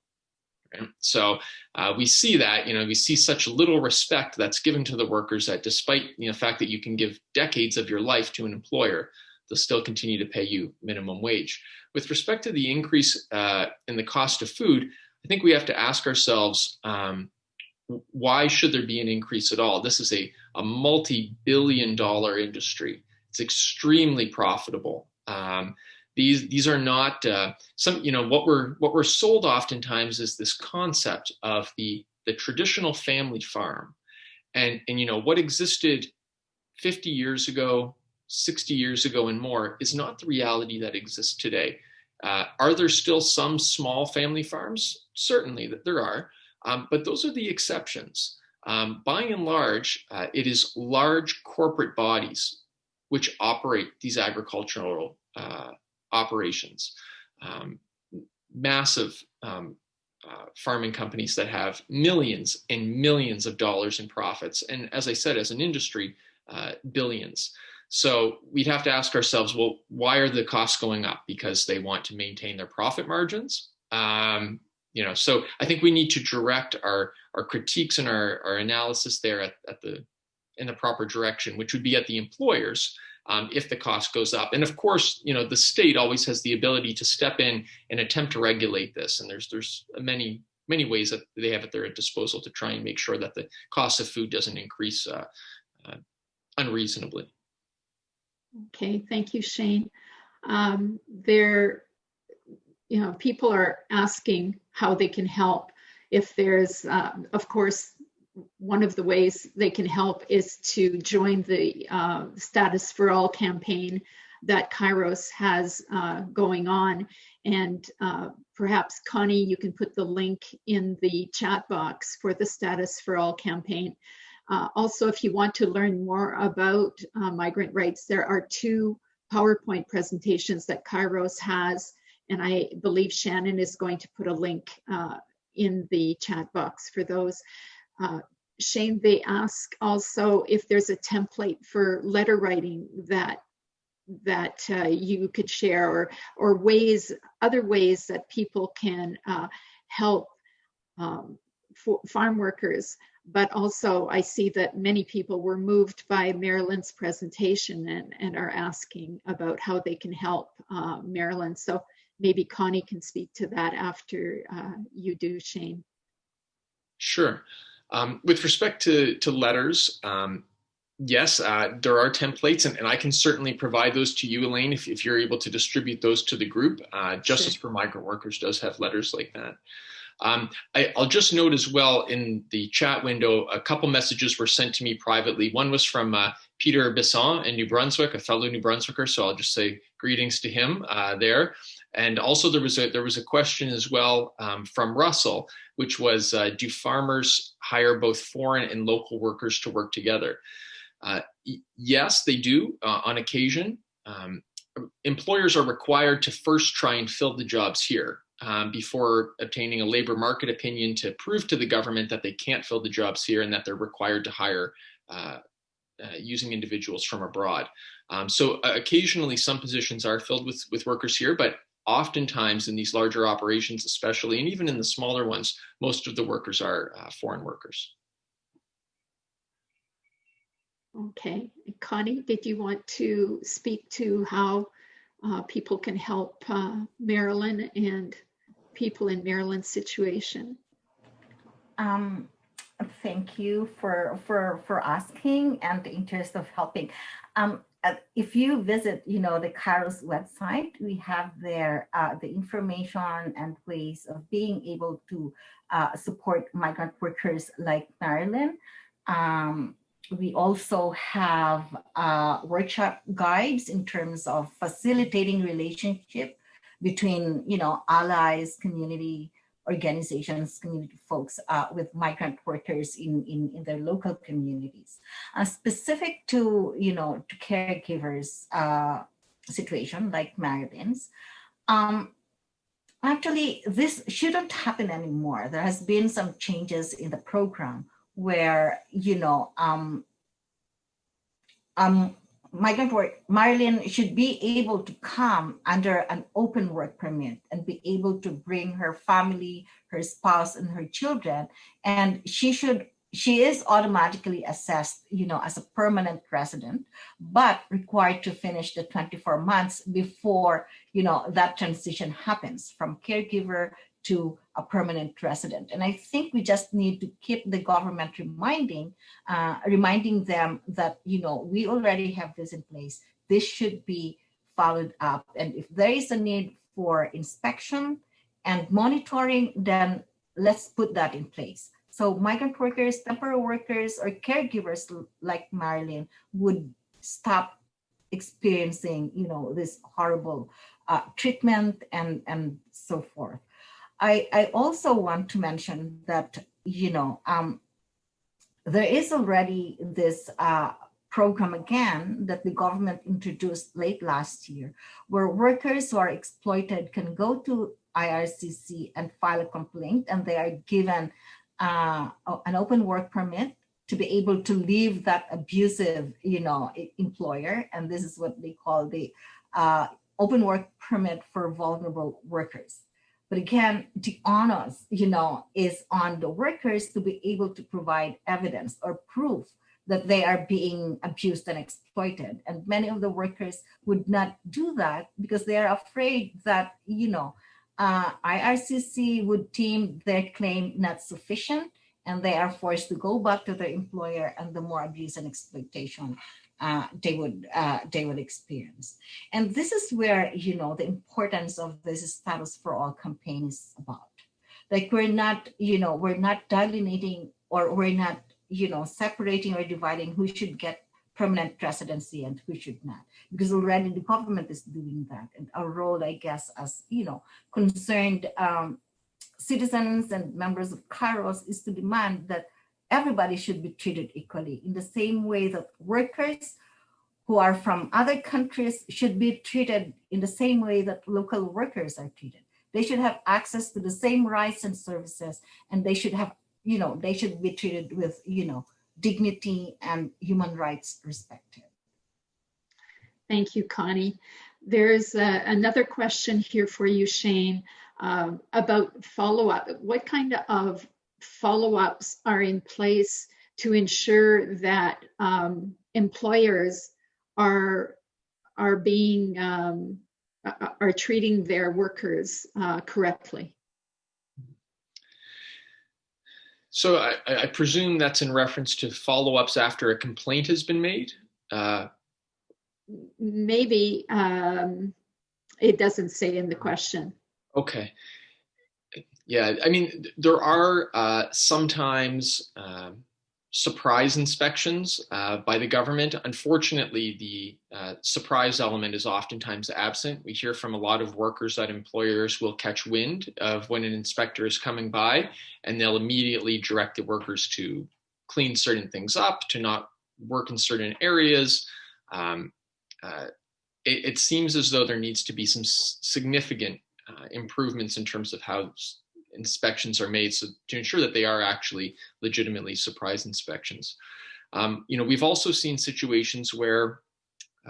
Right? So uh, we see that, you know, we see such little respect that's given to the workers that despite you know, the fact that you can give decades of your life to an employer, they'll still continue to pay you minimum wage. With respect to the increase uh, in the cost of food, I think we have to ask ourselves, um, why should there be an increase at all? This is a, a multi-billion dollar industry. It's extremely profitable. Um, these these are not uh, some you know what we're what we're sold oftentimes is this concept of the the traditional family farm. And and you know what existed 50 years ago 60 years ago and more is not the reality that exists today. Uh, are there still some small family farms? Certainly that there are. Um, but those are the exceptions. Um, by and large uh, it is large corporate bodies which operate these agricultural uh, operations. Um, massive um, uh, farming companies that have millions and millions of dollars in profits. And as I said, as an industry, uh, billions. So we'd have to ask ourselves, well, why are the costs going up? Because they want to maintain their profit margins. Um, you know, so I think we need to direct our our critiques and our, our analysis there at, at the in the proper direction, which would be at the employers um, if the cost goes up. And of course, you know, the state always has the ability to step in and attempt to regulate this. And there's there's many many ways that they have at their disposal to try and make sure that the cost of food doesn't increase uh, uh, unreasonably. Okay, thank you, Shane. Um, there, you know, people are asking how they can help. If there's, uh, of course, one of the ways they can help is to join the uh, Status for All campaign that Kairos has uh, going on. And uh, perhaps Connie, you can put the link in the chat box for the Status for All campaign. Uh, also, if you want to learn more about uh, migrant rights, there are two PowerPoint presentations that Kairos has, and I believe Shannon is going to put a link uh, in the chat box for those. Uh, Shane, they ask also if there's a template for letter writing that that uh, you could share or or ways other ways that people can uh, help um, farm workers but also I see that many people were moved by Marilyn's presentation and, and are asking about how they can help uh, Marilyn. So maybe Connie can speak to that after uh, you do, Shane. Sure. Um, with respect to, to letters, um, yes, uh, there are templates, and, and, I can certainly provide those to you, Elaine, if, if you're able to distribute those to the group. Uh, Justice sure. for Migrant Workers does have letters like that. Um, I, will just note as well in the chat window, a couple messages were sent to me privately. One was from uh, Peter Bisson in New Brunswick, a fellow New Brunswicker, so I'll just say greetings to him uh, there. And also there was a there was a question as well um, from Russell, which was, uh, do farmers hire both foreign and local workers to work together? Uh, yes, they do uh, on occasion. Um, employers are required to first try and fill the jobs here um, before obtaining a labor market opinion to prove to the government that they can't fill the jobs here and that they're required to hire uh, uh, using individuals from abroad. Um, so uh, occasionally some positions are filled with, with workers here, but oftentimes in these larger operations especially, and even in the smaller ones, most of the workers are uh, foreign workers. Okay, Connie, did you want to speak to how uh, people can help uh, Marilyn and people in Marilyn's situation? Um, thank you for for for asking and the interest of helping. Um, if you visit, you know, the Kairos website, we have there uh, the information and ways of being able to uh, support migrant workers like Marilyn. Um, we also have uh, workshop guides in terms of facilitating relationship between, you know, allies, community organizations, community folks uh, with migrant workers in, in, in their local communities. Uh, specific to, you know, to caregivers uh, situation like Marilyn's, um, actually this shouldn't happen anymore. There has been some changes in the program where, you know, um, um, migrant work, Marilyn should be able to come under an open work permit and be able to bring her family, her spouse, and her children. And she should, she is automatically assessed, you know, as a permanent resident, but required to finish the 24 months before, you know, that transition happens from caregiver to a permanent resident. And I think we just need to keep the government reminding, uh, reminding them that, you know, we already have this in place. This should be followed up. And if there is a need for inspection and monitoring, then let's put that in place. So migrant workers, temporary workers, or caregivers like Marilyn would stop experiencing, you know, this horrible uh, treatment and, and so forth. I, I also want to mention that, you know, um, there is already this uh, program again that the government introduced late last year, where workers who are exploited can go to IRCC and file a complaint and they are given uh, an open work permit to be able to leave that abusive, you know, employer. And this is what they call the uh, open work permit for vulnerable workers. But again, the onus, you know, is on the workers to be able to provide evidence or proof that they are being abused and exploited. And many of the workers would not do that because they are afraid that, you know, uh, IRCC would deem their claim not sufficient and they are forced to go back to their employer and the more abuse and exploitation uh, they would uh, they would experience. And this is where you know the importance of this status for all campaign is about. Like we're not you know we're not delineating or we're not you know separating or dividing who should get permanent residency and who should not because already the government is doing that and our role i guess as you know concerned um, citizens and members of Kairos is to demand that everybody should be treated equally in the same way that workers who are from other countries should be treated in the same way that local workers are treated. They should have access to the same rights and services and they should have, you know, they should be treated with, you know, dignity and human rights respected. Thank you, Connie. There's uh, another question here for you, Shane, uh, about follow-up. What kind of follow-ups are in place to ensure that um, employers are are being um, are treating their workers uh, correctly? So I, I, presume that's in reference to follow-ups after a complaint has been made. Uh, Maybe um, it doesn't say in the question. Okay. Yeah, I mean, there are uh, sometimes uh, surprise inspections uh, by the government. Unfortunately, the uh, surprise element is oftentimes absent. We hear from a lot of workers that employers will catch wind of when an inspector is coming by and they'll immediately direct the workers to clean certain things up, to not work in certain areas. Um, uh, it, it, seems as though there needs to be some significant uh, improvements in terms of how inspections are made so to ensure that they are actually legitimately surprise inspections. Um, you know, we've also seen situations where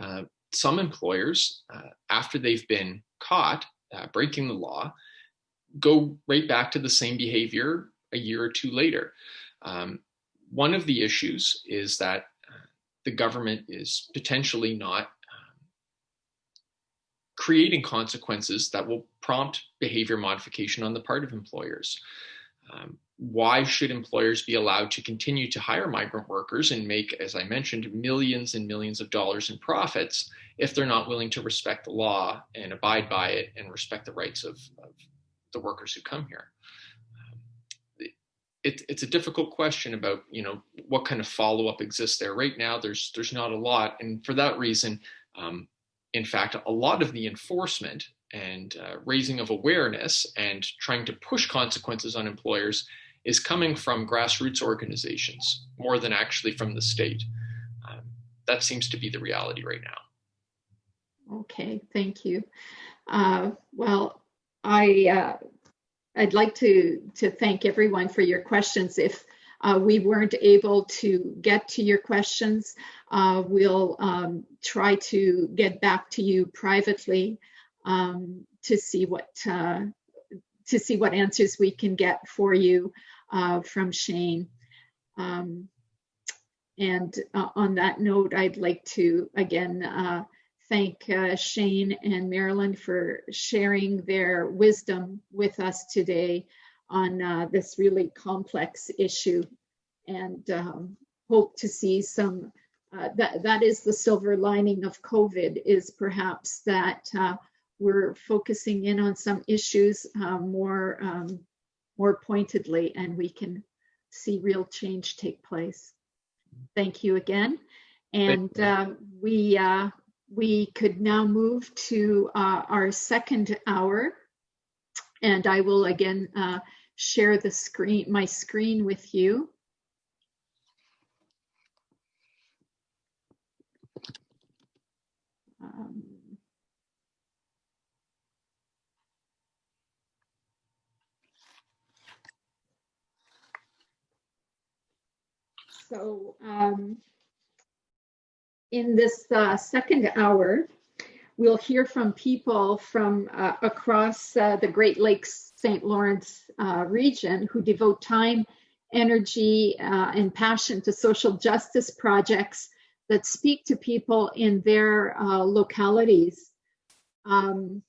uh, some employers, uh, after they've been caught uh, breaking the law, go right back to the same behavior a year or two later. Um, one of the issues is that uh, the government is potentially not creating consequences that will prompt behavior modification on the part of employers. Um, why should employers be allowed to continue to hire migrant workers and make, as I mentioned, millions and millions of dollars in profits if they're not willing to respect the law and abide by it and respect the rights of, of the workers who come here? Um, it, it's a difficult question about, you know, what kind of follow-up exists there. Right now, there's there's not a lot, and for that reason, um, in fact, a lot of the enforcement and uh, raising of awareness and trying to push consequences on employers is coming from grassroots organizations more than actually from the state. Um, that seems to be the reality right now. Okay, thank you. Uh, well, I uh, I'd like to to thank everyone for your questions. If uh, we weren't able to get to your questions, uh, we'll um, try to get back to you privately um, to see what uh, to see what answers we can get for you uh, from Shane. Um, and uh, on that note, I'd like to again uh, thank Shane and Marilyn for sharing their wisdom with us today on uh, this really complex issue and um, hope to see some, uh, that, that is the silver lining of COVID is perhaps that uh, we're focusing in on some issues uh, more, um, more pointedly and we can see real change take place. Thank you again. And uh, we, uh, we could now move to uh, our second hour and I will again share the screen, my screen with you. Um, so um, in this uh, second hour, we'll hear from people from uh, across uh, the Great Lakes St. Lawrence uh, region who devote time, energy, uh, and passion to social justice projects that speak to people in their uh, localities. Um,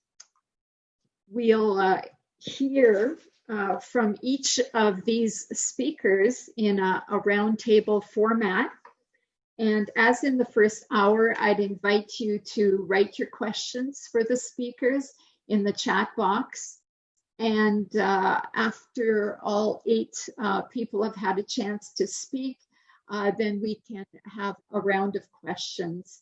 we'll uh, hear uh, from each of these speakers in a, a roundtable format. And as in the first hour, I'd invite you to write your questions for the speakers in the chat box. And uh, after all eight uh, people have had a chance to speak, uh, then we can have a round of questions.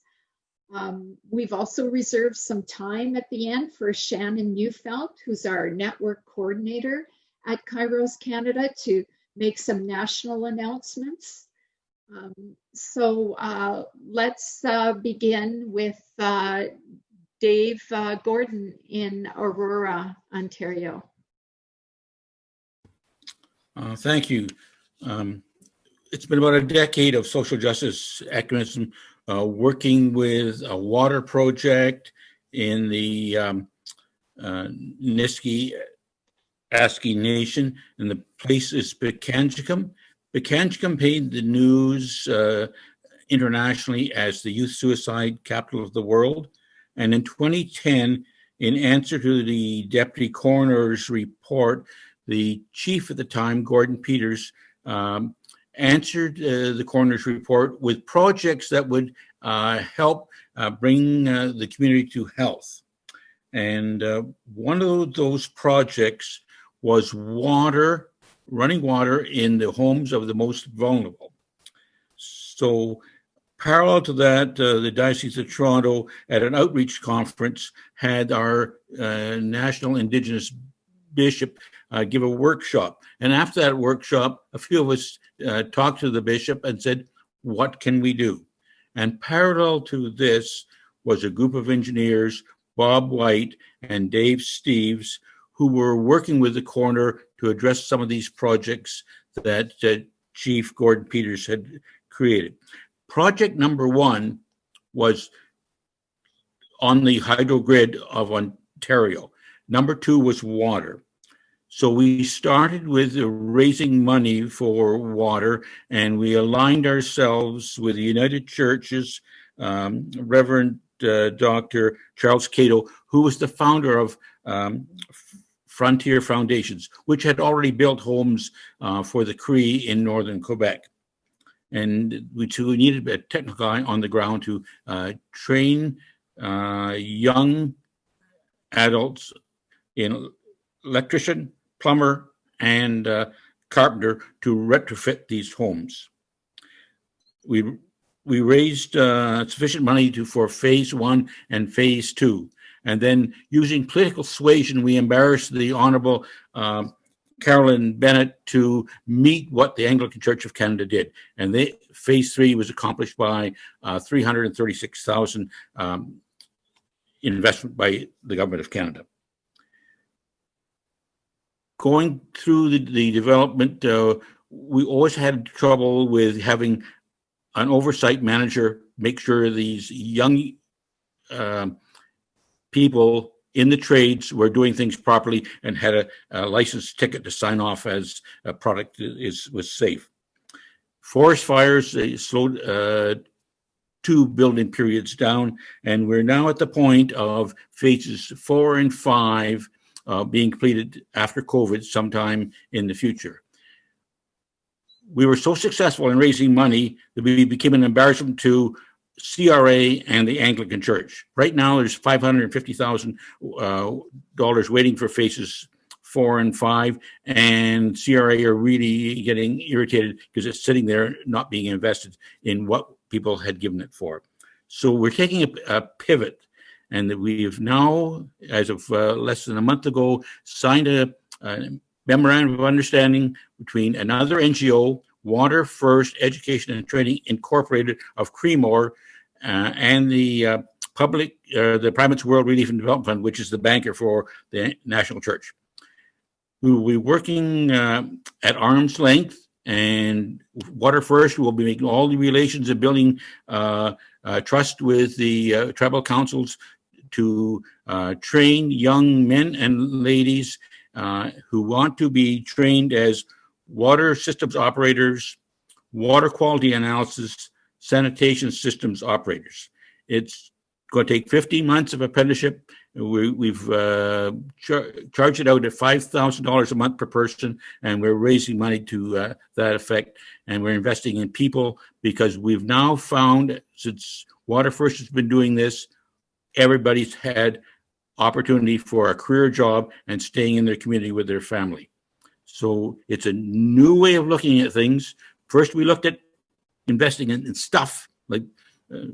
Um, we've also reserved some time at the end for Shannon Neufeld, who's our network coordinator at Kairos Canada, to make some national announcements. Um, so uh, let's uh, begin with uh, Dave uh, Gordon in Aurora, Ontario. Uh, thank you. Um, it's been about a decade of social justice activism uh, working with a water project in the um, uh, Niski Aski Nation, and the place is Pikangikum. Pikangikum made the news uh, internationally as the youth suicide capital of the world. And in 2010, in answer to the deputy coroner's report, the chief at the time, Gordon Peters, um, answered uh, the coroner's report with projects that would uh, help uh, bring uh, the community to health. And uh, one of those projects was water, running water in the homes of the most vulnerable. So, parallel to that, uh, the Diocese of Toronto, at an outreach conference, had our national Indigenous bishop uh, give a workshop. And after that workshop, a few of us uh, talked to the bishop and said, What can we do? And parallel to this was a group of engineers, Bob White and Dave Steves, who were working with the coroner to address some of these projects that uh, Chief Gordon Peters had created. Project number one was on the hydro grid of Ontario. Number two was water. So we started with raising money for water, and we aligned ourselves with the United Churches, um, Reverend uh, Dr. Charles Catto, who was the founder of um, Frontier Foundations, which had already built homes uh, for the Cree in northern Quebec. And we, too, needed a technical guy on the ground to uh, train uh, young adults in electrician, plumber, and uh, carpenter to retrofit these homes. We we raised uh, sufficient money to for phase one and phase two, and then using political suasion, we embarrassed the Honourable uh, Carolyn Bennett to meet what the Anglican Church of Canada did, and they phase three was accomplished by uh, three hundred and thirty six thousand um, investment by the government of Canada going through the, the development, uh, we always had trouble with having an oversight manager make sure these young uh, people in the trades were doing things properly and had a, a license ticket to sign off as a product is was safe. Forest fires they slowed uh, two building periods down, and we're now at the point of phases four and five uh, being completed after COVID sometime in the future. We were so successful in raising money that we became an embarrassment to CRA and the Anglican Church. Right now, there's $550,000 uh, waiting for phases four and five, and CRA are really getting irritated because it's sitting there not being invested in what people had given it for. So we're taking a, a pivot and we've now, as of uh, less than a month ago, signed a, a, memorandum of understanding between another NGO, Water First Education and Training Incorporated of Creemore, uh, and the uh, public, uh, the Primates World Relief and Development Fund, which is the banker for the National Church. We will be working uh, at arm's length and Water First will be making all the relations and building uh, uh, trust with the tribal councils to uh, train young men and ladies uh, who want to be trained as water systems operators, water quality analysis, sanitation systems operators. It's going to take 15 months of apprenticeship. We, we've uh, char- charged it out at $5,000 a month per person, and we're raising money to uh, that effect. And we're investing in people because we've now found, since Water First has been doing this, everybody's had opportunity for a career job and staying in their community with their family. So it's a new way of looking at things. First, we looked at investing in, in stuff like uh,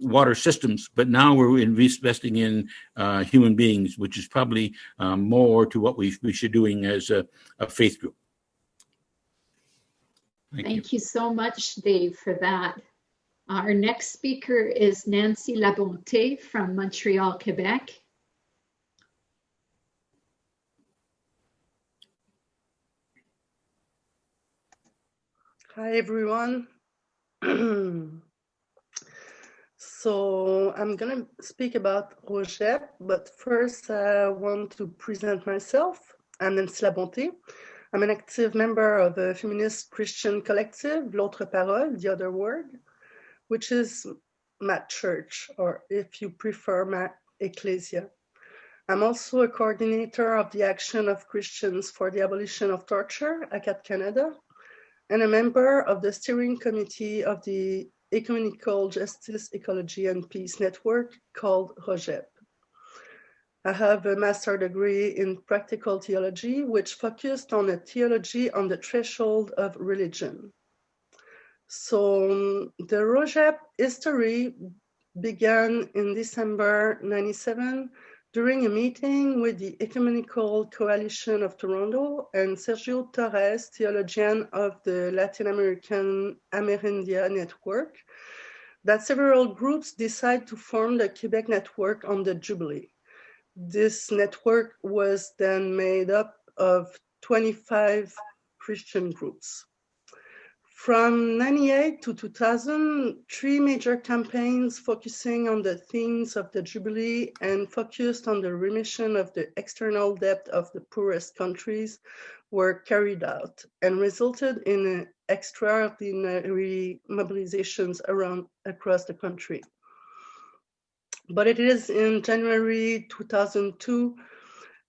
water systems, but now we're investing in uh, human beings, which is probably um, more to what we, we should doing as a, a faith group. Thank, Thank you. you. so much, Dave, for that. Uh, our next speaker is Nancy Labonté from Montreal, Quebec. Hi, everyone. so I'm going to speak about ROGEP, but first I want to present myself. I'm Nancy Labonté. I'm an active member of the feminist Christian collective, L'Autre Parole, The Other Word, which is my church, or if you prefer, my ecclesia. I'm also a coordinator of the Action of Christians for the Abolition of Torture, ACAT Canada, and a member of the steering committee of the Ecumenical Justice, Ecology and Peace Network called ROGEP. I have a master degree in practical theology, which focused on a theology on the threshold of religion. So um, the ROGEP history began in December 97 during a meeting with the Ecumenical Coalition of Toronto and Sergio Torres, theologian of the Latin American Amerindia Network, that several groups decide to form the Quebec Network on the Jubilee. This network was then made up of 25 Christian groups. From 98 to 2000, three major campaigns focusing on the themes of the Jubilee and focused on the remission of the external debt of the poorest countries were carried out and resulted in extraordinary mobilizations around across the country. But it is in January 2002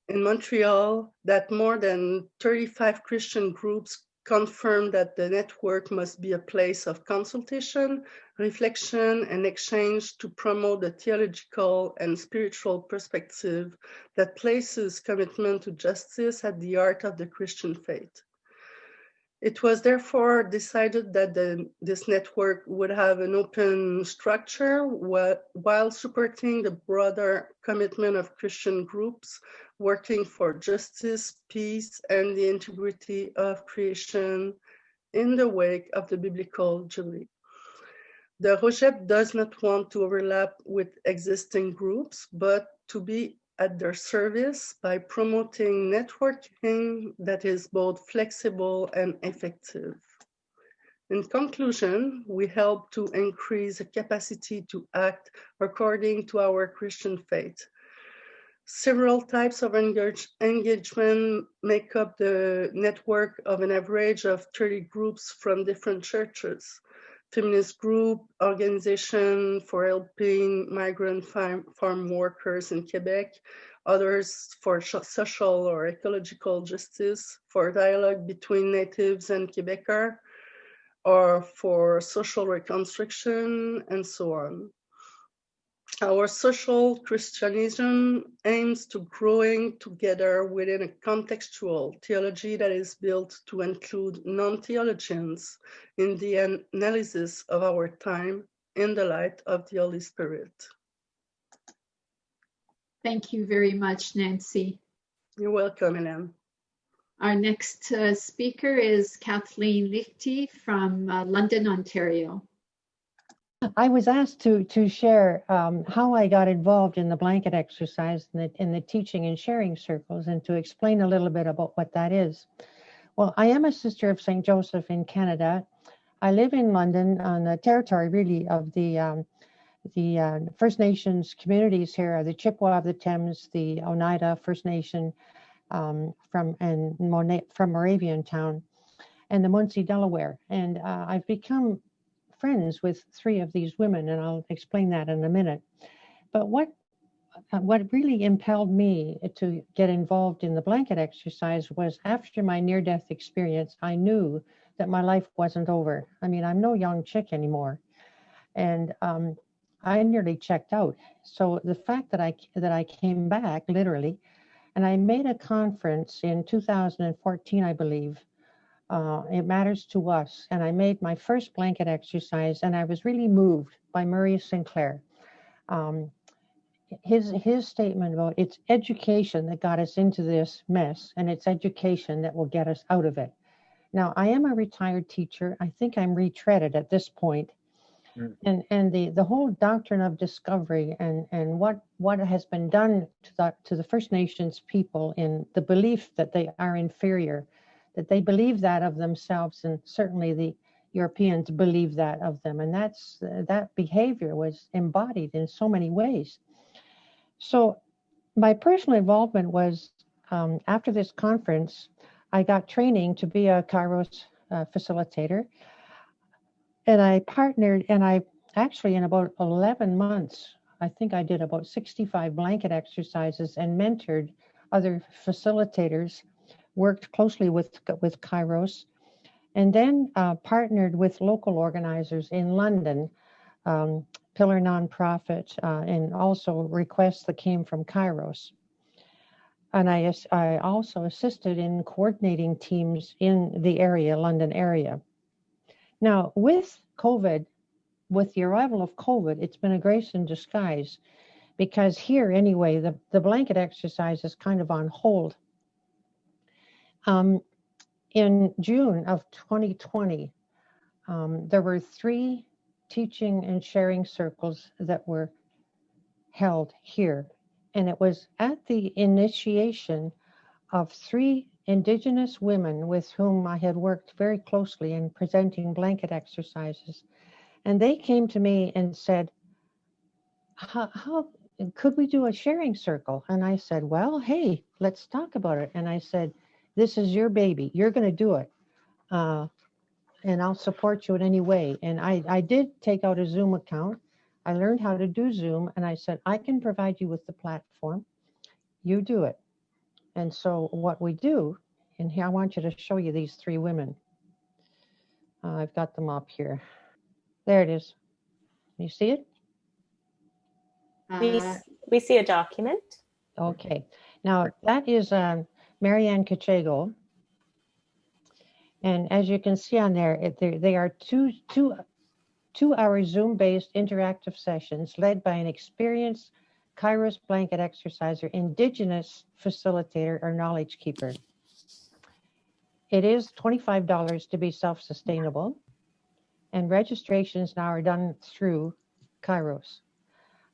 in Montreal that more than 35 Christian groups confirmed that the network must be a place of consultation, reflection, and exchange to promote the theological and spiritual perspective that places commitment to justice at the heart of the Christian faith. It was therefore decided that the, this network would have an open structure while supporting the broader commitment of Christian groups working for justice, peace, and the integrity of creation in the wake of the biblical Jubilee. The ROGEP does not want to overlap with existing groups, but to be at their service by promoting networking that is both flexible and effective. In conclusion, we help to increase the capacity to act according to our Christian faith. Several types of engage engagement make up the network of an average of 30 groups from different churches feminist group, organization for helping migrant farm, farm workers in Quebec, others for social or ecological justice, for dialogue between natives and Quebecers, or for social reconstruction, and so on. Our social Christianism aims to growing together within a contextual theology that is built to include non-theologians in the analysis of our time in the light of the Holy Spirit. Thank you very much, Nancy. You're welcome, Hélène. Our next uh, speaker is Kathleen Lichty from uh, London, Ontario. I was asked to to share um, how I got involved in the blanket exercise in the, in the teaching and sharing circles and to explain a little bit about what that is. Well, I am a sister of St. Joseph in Canada. I live in London on the territory really of the um, the uh, First Nations communities here, are the Chippewa of the Thames, the Oneida First Nation um, from and Mona- from Moraviantown, and the Munsee Delaware. And uh, I've become friends with three of these women, and I'll explain that in a minute. but what uh, what really impelled me to get involved in the blanket exercise was after my near death experience, I knew that my life wasn't over. I mean, I'm no young chick anymore. And um, I nearly checked out. So the fact that I that I came back literally, and I made a conference in 2014, I believe. Uh, it matters to us, and I made my first blanket exercise, and I was really moved by Murray Sinclair. Um, his his statement about it's education that got us into this mess, and it's education that will get us out of it. Now, I am a retired teacher. I think I'm retreaded at this point. Mm. And and the the whole doctrine of discovery and and what what has been done to the to the First Nations people in the belief that they are inferior, that they believe that of themselves, and certainly the Europeans believe that of them, and that's that behavior was embodied in so many ways. So my personal involvement was um, after this conference, I got training to be a Kairos uh, facilitator. And I partnered, and I actually, in about 11 months, I think I did about 65 blanket exercises and mentored other facilitators, worked closely with, with Kairos, and then uh, partnered with local organizers in London um, pillar nonprofit, uh, and also requests that came from Kairos. And I, I also assisted in coordinating teams in the area, London area. Now, with COVID, with the arrival of COVID, it's been a grace in disguise because here, anyway, the, the blanket exercise is kind of on hold. Um, in June of 2020, um, there were three teaching and sharing circles that were held here. And it was at the initiation of three Indigenous women with whom I had worked very closely in presenting blanket exercises. And they came to me and said, how, how could we do a sharing circle? And I said, well, hey, let's talk about it. And I said, this is your baby. You're going to do it. Uh, and I'll support you in any way. And I, I did take out a Zoom account. I learned how to do Zoom and I said, I can provide you with the platform. You do it. And so what we do, and here I want you to show you these three women. Uh, I've got them up here. There it is. You see it? We, Uh, we see a document. Okay. Now that is um, Marianne Kachego. And as you can see on there, it, they, are two, two, two hour Zoom based interactive sessions led by an experienced Kairos blanket exerciser, indigenous facilitator or knowledge keeper. It is $25 to be self-sustainable and registrations now are done through Kairos.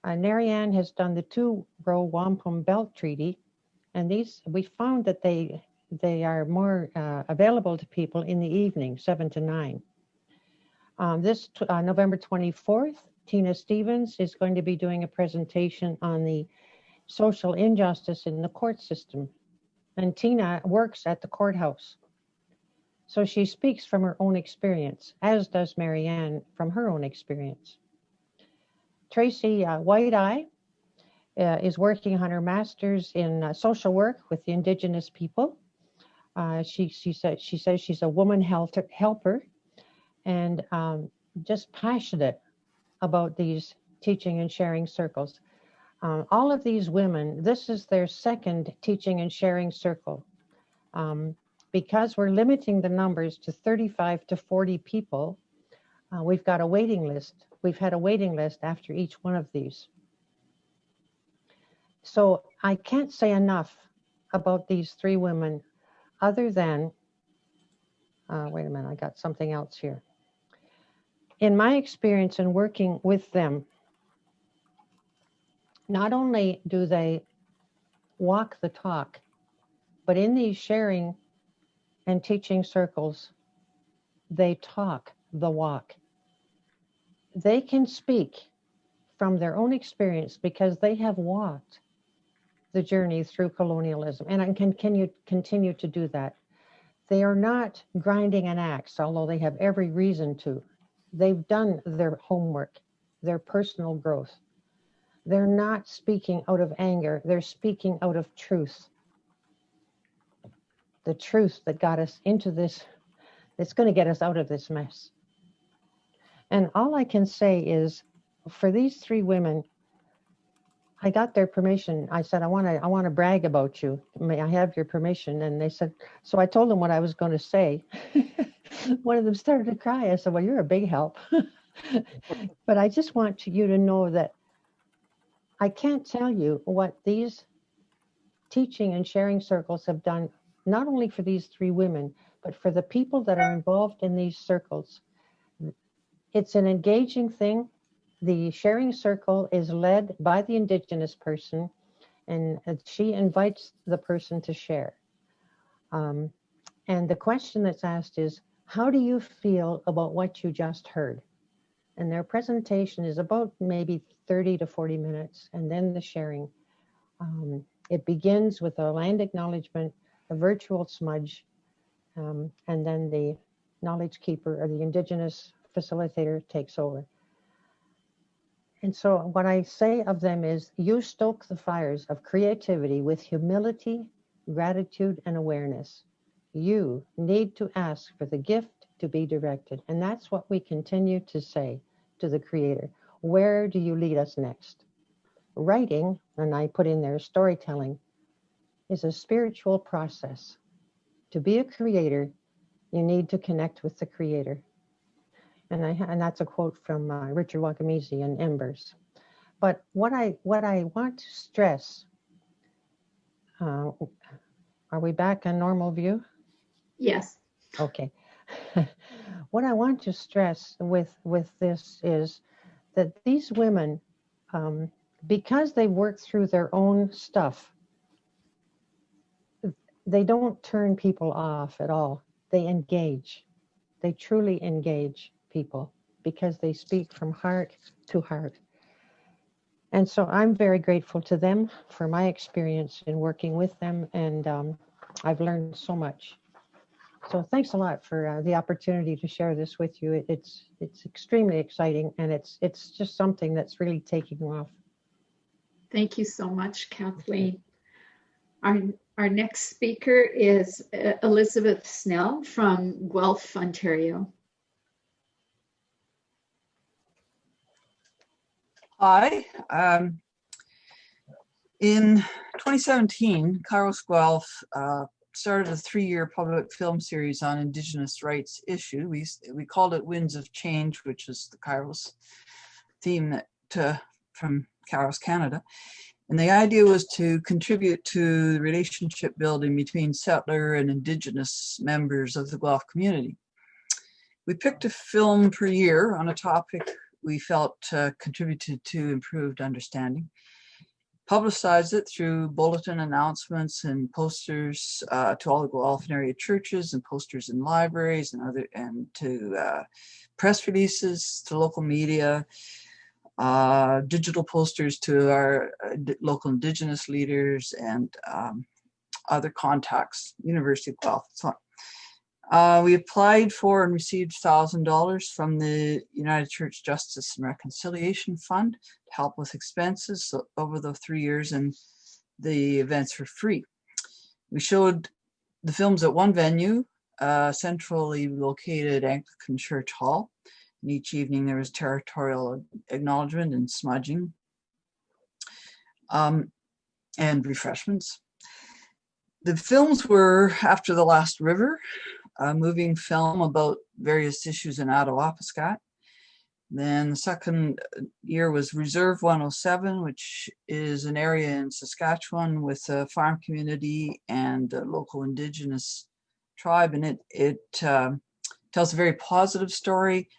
Uh, has done the two row wampum belt treaty and these we found that they they are more uh, available to people in the evening, seven to nine. Um, this uh, November 24th, Tina Stevens is going to be doing a presentation on the social injustice in the court system. And Tina works at the courthouse. So she speaks from her own experience, as does Marianne from her own experience. Tracy uh, White Eye uh, is working on her master's in uh, social work with the indigenous people. Uh, she she said she says she's a woman health helper, and um, just passionate about these teaching and sharing circles. Um, all of these women, this is their second teaching and sharing circle. Um, because we're limiting the numbers to 35 to 40 people, uh, we've got a waiting list. We've had a waiting list after each one of these. So I can't say enough about these three women other than, uh, wait a minute, I got something else here. In my experience in working with them, not only do they walk the talk, but in these sharing and teaching circles, they talk the walk. They can speak from their own experience because they have walked the journey through colonialism and can, can you continue to do that. They are not grinding an axe, although they have every reason to. They've done their homework, their personal growth. they're not speaking out of anger, they're speaking out of truth. The truth that got us into this, that's going to get us out of this mess. And all I can say is for these three women, I got their permission. I said, I want to, I want to brag about you. May I have your permission? And they said, so I told them what I was going to say. One of them started to cry. I said, well, you're a big help. but I just want you to know that I can't tell you what these teaching and sharing circles have done, not only for these three women, but for the people that are involved in these circles. It's an engaging thing the sharing circle is led by the indigenous person and she invites the person to share. Um, and the question that's asked is, how do you feel about what you just heard? And their presentation is about maybe 30 to 40 minutes, and then the sharing. Um, it begins with a land acknowledgement, a virtual smudge, um, and then the knowledge keeper or the indigenous facilitator takes over. And so what I say of them is you stoke the fires of creativity with humility, gratitude, and awareness. You need to ask for the gift to be directed. And that's what we continue to say to the creator. Where do you lead us next? Writing, and I put in there storytelling, is a spiritual process. To be a creator, you need to connect with the creator and I and that's a quote from uh, Richard Wagamese in Embers. But what I what I want to stress. Uh, are we back on normal view? Yes. Okay. what I want to stress with with this is that these women, um, because they work through their own stuff, they don't turn people off at all. They engage. They truly engage people because they speak from heart to heart. And so I'm very grateful to them for my experience in working with them, and um, I've learned so much. So thanks a lot for uh, the opportunity to share this with you. It, it's it's extremely exciting, and it's it's just something that's really taking off. Thank you so much, Kathleen. Our our next speaker is uh, Elizabeth Snell from Guelph, Ontario. Hi. Um, in 2017, Kairos Guelph uh, started a three-year public film series on Indigenous rights issue. We, we called it Winds of Change, which is the Kairos theme that, from Kairos Canada. And the idea was to contribute to the relationship building between settler and Indigenous members of the Guelph community. We picked a film per year on a topic we felt uh, contributed to improved understanding. Publicized it through bulletin announcements and posters uh, to all the Guelph area churches and posters in libraries and other and to uh, press releases to local media, uh, digital posters to our uh, local indigenous leaders and um, other contacts, University of Guelph. Uh, we applied for and received $1,000 from the United Church Justice and Reconciliation Fund to help with expenses over the three years and the events were free. We showed the films at one venue, uh, centrally located Anglican Church Hall. And each evening there was territorial acknowledgement and smudging um, and refreshments. The films were After the Last River, a moving film about various issues in Attawapiskat. Then the second year was Reserve 107, which is an area in Saskatchewan with a farm community and a local indigenous tribe. And it, it uh, tells a very positive story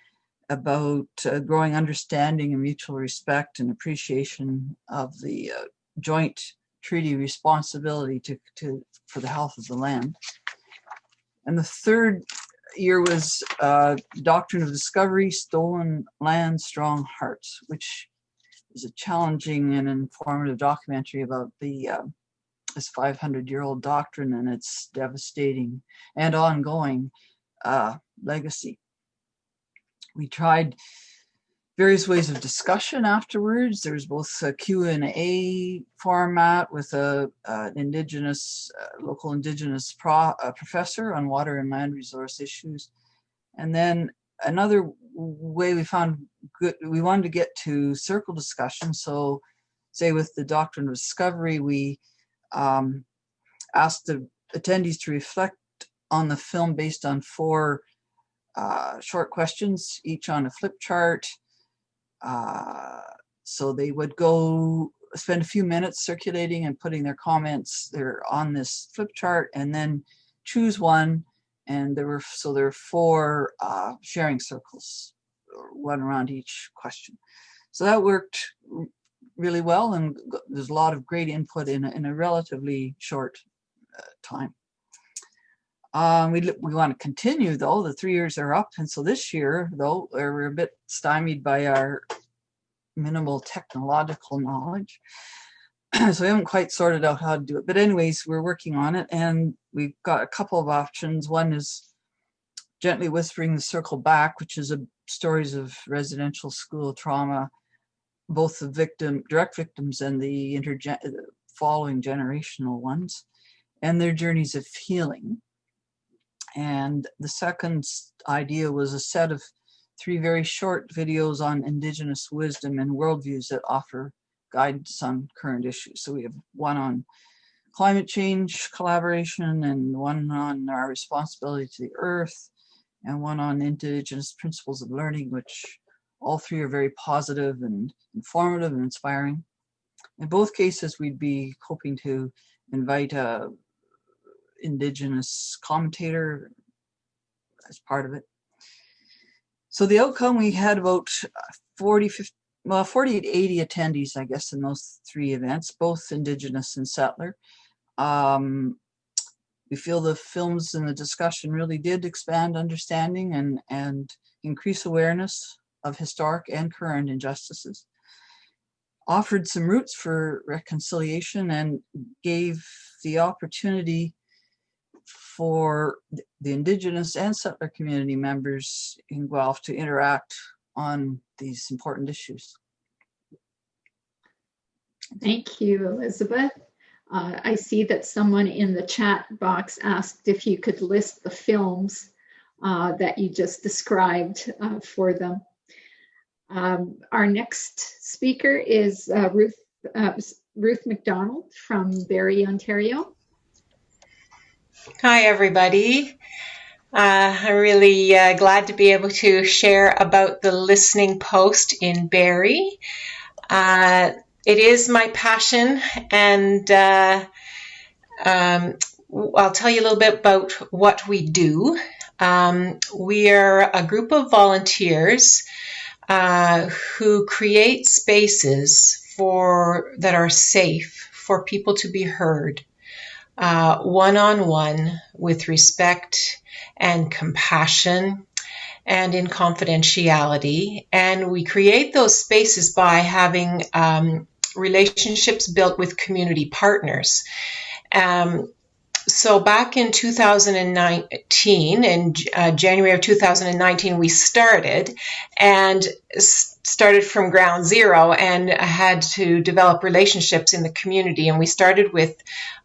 about uh, growing understanding and mutual respect and appreciation of the uh, joint treaty responsibility to, to, for the health of the land. And the third year was uh, Doctrine of Discovery, Stolen Land, Strong Hearts, which is a challenging and informative documentary about the uh, this 500 year old doctrine and its devastating and ongoing uh, legacy. We tried various ways of discussion afterwards. There was both a Q&A format with a, uh, an indigenous, uh, local indigenous pro, professor on water and land resource issues. And then another way we found good, we wanted to get to circle discussion. So say with the doctrine of discovery, we um, asked the attendees to reflect on the film based on four uh, short questions, each on a flip chart, uh, so they would go spend a few minutes circulating and putting their comments there on this flip chart and then choose one. And there were, so there are four uh, sharing circles, one around each question. So that worked really well and there's a lot of great input in a, in a relatively short uh, time. Um, we, we want to continue though, the three years are up. And so this year though, we're a bit stymied by our minimal technological knowledge. so we haven't quite sorted out how to do it. But anyways, we're working on it and we've got a couple of options. One is Gently Whispering the Circle Back, which is a stories of residential school trauma, both the victim, direct victims and the intergen following generational ones, and their journeys of healing. And the second idea was a set of three very short videos on indigenous wisdom and worldviews that offer guidance on current issues. So we have one on climate change collaboration and one on our responsibility to the earth and one on indigenous principles of learning, which all three are very positive and informative and inspiring. In both cases, we'd be hoping to invite a indigenous commentator as part of it. So the outcome, we had about 40, 50, well, 48, 80 attendees, I guess, in those three events, both Indigenous and settler. Um, we feel the films and the discussion really did expand understanding and, and increase awareness of historic and current injustices. Offered some routes for reconciliation and gave the opportunity for the indigenous and settler community members in Guelph to interact on these important issues. Thank you, Elizabeth. Uh, I see that someone in the chat box asked if you could list the films uh, that you just described uh, for them. Um, our next speaker is uh, Ruth, uh, Ruth McDonald from Barrie, Ontario. Hi, everybody. Uh, I'm really uh, glad to be able to share about the listening post in Barrie. Uh, it is my passion, and uh, um, I'll tell you a little bit about what we do. Um, we are a group of volunteers uh, who create spaces for that are safe for people to be heard one on one with respect and compassion and in confidentiality. And we create those spaces by having um, relationships built with community partners. Um, so back in 2019, in uh, January of 2019, we started and started from ground zero and had to develop relationships in the community. And we started with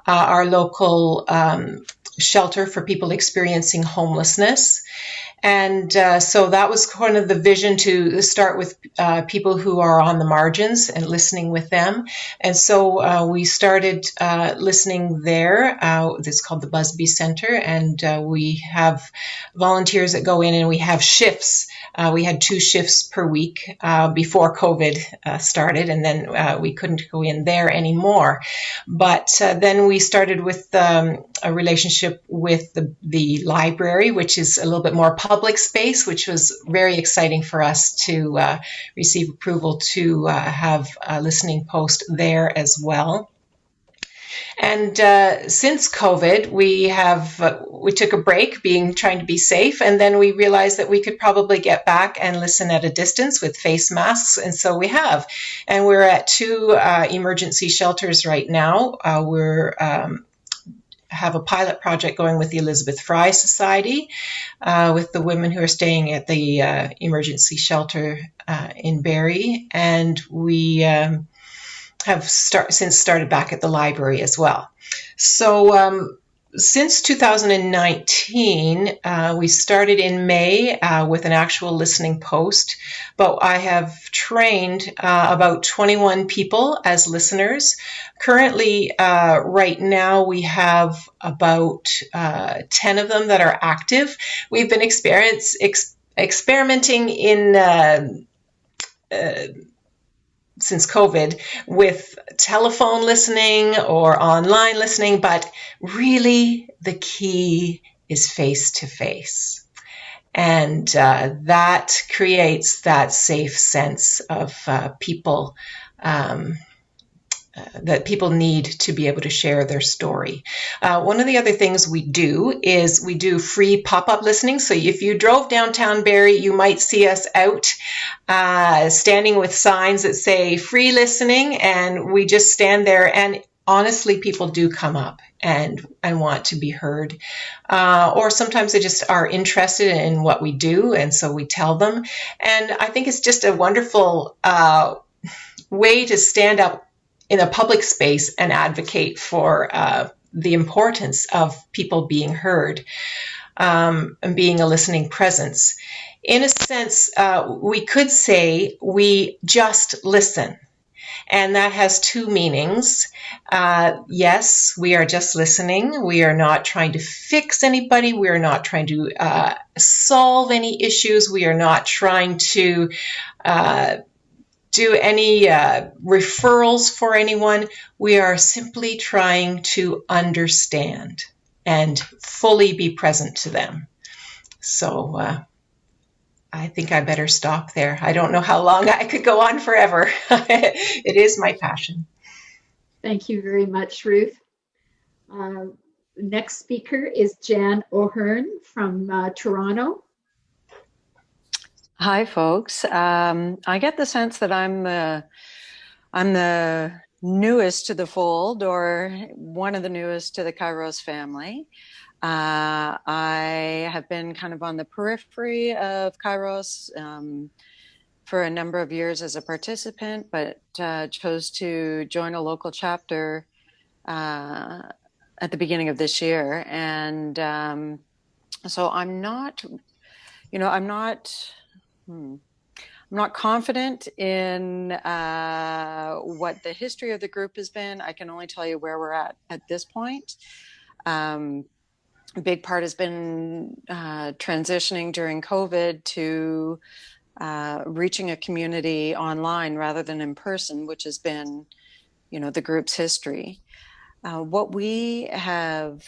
uh, our local um, shelter for people experiencing homelessness. And uh, so that was kind of the vision to start with uh, people who are on the margins and listening with them. And so uh, we started uh, listening there. Uh, it's called the Busby Center. And uh, we have volunteers that go in and we have shifts. We had two shifts per week before COVID started, and then we couldn't go in there anymore. But then we started with um, a relationship with the, the library, which is a little bit more public space, which was very exciting for us to uh, receive approval to uh, have a listening post there as well. And uh, since COVID, we have uh, we took a break, being trying to be safe, and then we realized that we could probably get back and listen at a distance with face masks, and so we have. And we're at two uh, emergency shelters right now. Uh, we're um, have a pilot project going with the Elizabeth Fry Society, uh, with the women who are staying at the uh, emergency shelter uh, in Barrie, and we um, have start, since started back at the library as well. So um, since 2019, uh, we started in May uh, with an actual listening post, but I have trained uh, about 21 people as listeners. Currently, uh, right now, we have about uh, 10 of them that are active. We've been experience, ex- experimenting in uh, since COVID with telephone listening or online listening, but really the key is face to face. And uh, that creates that safe sense of uh, people um, that people need to be able to share their story. Uh, one of the other things we do is we do free pop up listening. So if you drove downtown Barrie, you might see us out uh, standing with signs that say free listening, and we just stand there. And honestly, people do come up and and want to be heard, uh, or sometimes they just are interested in what we do, and so we tell them. And I think it's just a wonderful uh, way to stand up in a public space and advocate for uh, the importance of people being heard um, and being a listening presence. In a sense, uh, we could say we just listen. And that has two meanings. Uh, yes, we are just listening. We are not trying to fix anybody. We are not trying to uh, solve any issues. We are not trying to uh, do any uh, referrals for anyone. We are simply trying to understand and fully be present to them. So uh, I think I better stop there. I don't know how long I could go on forever. it is my passion. Thank you very much, Ruth. Uh, next speaker is Jan O'Hearn from uh, Toronto. Hi, folks. Um, I get the sense that I'm the I'm the newest to the fold, or one of the newest to the Kairos family. Uh, I have been kind of on the periphery of Kairos um, for a number of years as a participant, but uh, chose to join a local chapter uh, at the beginning of this year, and um, so I'm not, you know, I'm not Hmm. I'm not confident in uh, what the history of the group has been. I can only tell you where we're at at this point. Um, a big part has been uh, transitioning during COVID to uh, reaching a community online rather than in person, which has been, you know, the group's history. Uh, what we have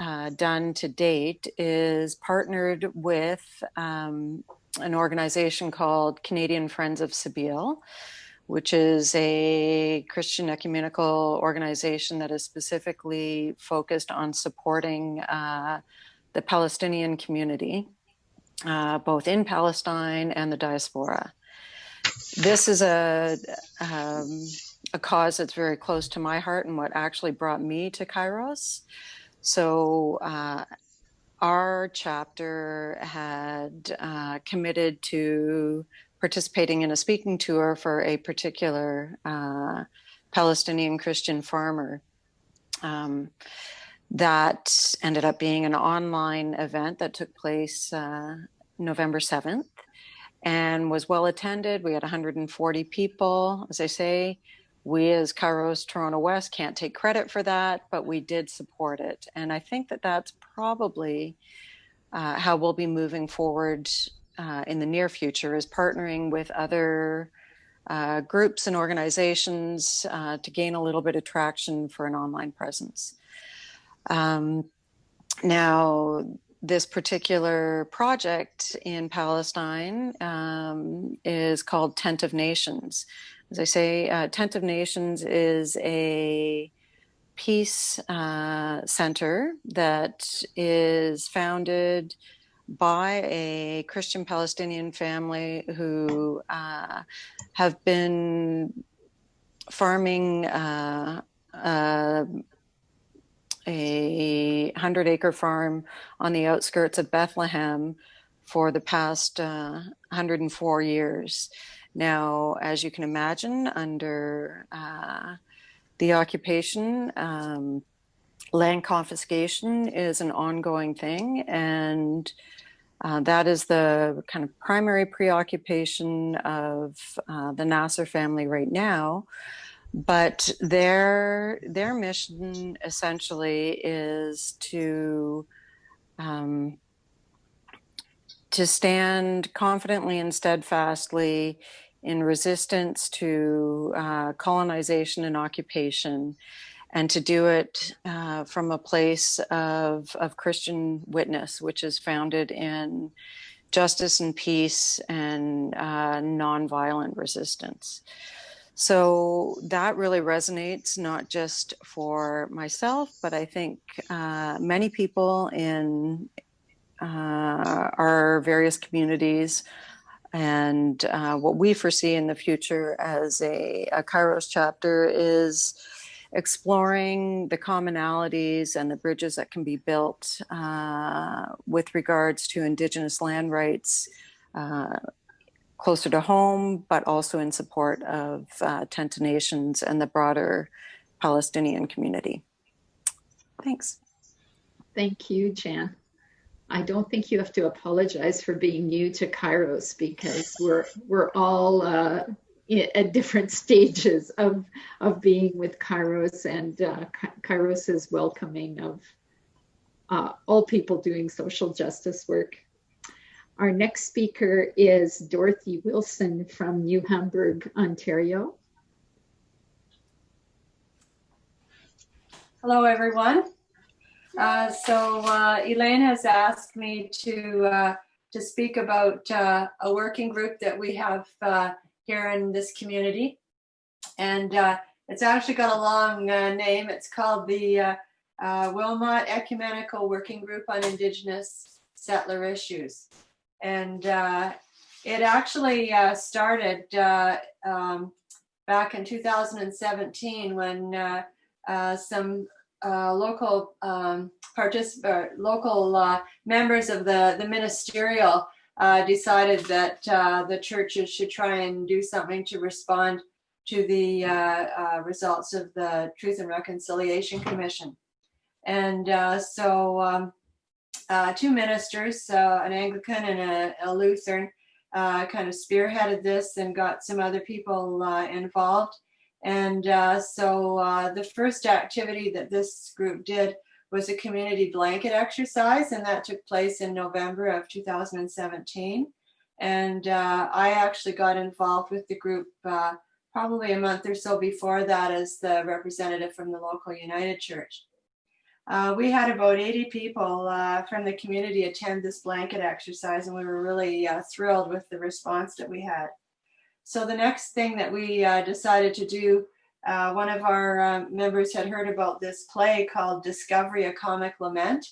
uh, done to date is partnered with um, an organization called Canadian Friends of Sabeel, which is a Christian ecumenical organization that is specifically focused on supporting uh, the Palestinian community, uh, both in Palestine and the diaspora. This is a um, a cause that's very close to my heart and what actually brought me to Kairos. So uh, our chapter had uh, committed to participating in a speaking tour for a particular uh, Palestinian Christian farmer. Um, that ended up being an online event that took place uh, November 7th and was well attended. We had 140 people. As I say, we as Kairos Toronto West can't take credit for that, but we did support it. And I think that that's probably uh, how we'll be moving forward uh, in the near future is partnering with other uh, groups and organizations uh, to gain a little bit of traction for an online presence. Um, now, this particular project in Palestine um, is called Tent of Nations. As I say, uh, Tent of Nations is a peace uh, center that is founded by a Christian Palestinian family who uh, have been farming uh, uh, a 100 acre farm on the outskirts of Bethlehem for the past uh, 104 years. Now, as you can imagine, under uh, the occupation, um, land confiscation is an ongoing thing, and uh, that is the kind of primary preoccupation of uh, the Nassar family right now. But their their mission essentially is to um, to stand confidently and steadfastly in resistance to uh, colonization and occupation, and to do it uh, from a place of, of Christian witness, which is founded in justice and peace and uh, nonviolent resistance. So that really resonates not just for myself, but I think uh, many people in uh, our various communities and uh, what we foresee in the future as a, a Kairos chapter is exploring the commonalities and the bridges that can be built uh, with regards to Indigenous land rights uh, closer to home, but also in support of uh, Tent of Nations and the broader Palestinian community. Thanks. Thank you, Jan. I don't think you have to apologize for being new to Kairos because we're we're all uh, at different stages of of being with Kairos, and uh, Kairos is welcoming of uh, all people doing social justice work. Our next speaker is Dorothy Wilson from New Hamburg, Ontario. Hello, everyone. Uh, so uh, Elaine has asked me to uh, to speak about uh, a working group that we have uh, here in this community, and it's actually got a long name. It's called the Wilmot Ecumenical Working Group on Indigenous Settler Issues, and it actually started um, back in 2017 when some uh, local um, particip- local uh, members of the, the ministerial uh, decided that uh, the churches should try and do something to respond to the uh, uh, results of the Truth and Reconciliation Commission. And so um, two ministers, an Anglican and a, a Lutheran, kind of spearheaded this and got some other people involved. And uh, so uh, the first activity that this group did was a community blanket exercise, and that took place in November of 2017. And uh, I actually got involved with the group uh, probably a month or so before that as the representative from the local United Church. Uh, we had about 80 people uh, from the community attend this blanket exercise, and we were really thrilled with the response that we had. So the next thing that we uh, decided to do, uh, one of our uh, members had heard about this play called Discovery, a Comic Lament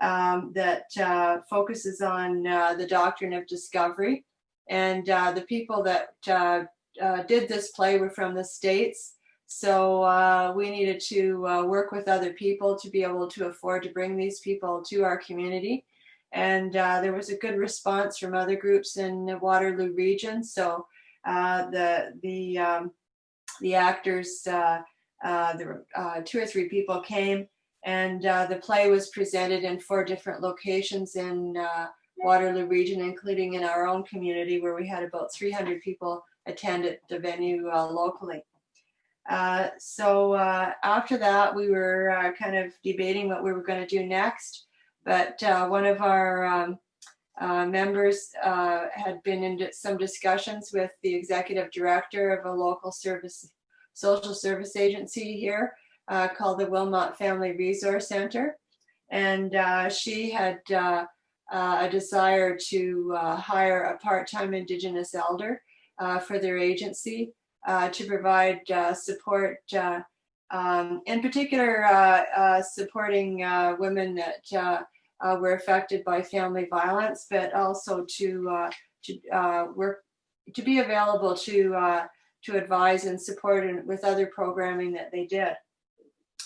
um, that uh, focuses on uh, the doctrine of discovery. And uh, the people that did this play were from the States. So we needed to work with other people to be able to afford to bring these people to our community. And there was a good response from other groups in the Waterloo region. So uh, the the um, the actors, uh, uh, were uh, two or three people came, and uh, the play was presented in four different locations in Waterloo region, including in our own community, where we had about 300 people attend at the venue locally. so after that, we were kind of debating what we were going to do next. But one of our um, uh, members uh, had been in some discussions with the executive director of a local service, social service agency here uh, called the Wilmot Family Resource Center. And uh, she had uh, a desire to hire a part-time Indigenous elder for their agency to provide support um, in particular, supporting women that uh, were affected by family violence, but also to uh, to uh, work to be available to uh, to advise and support and with other programming that they did.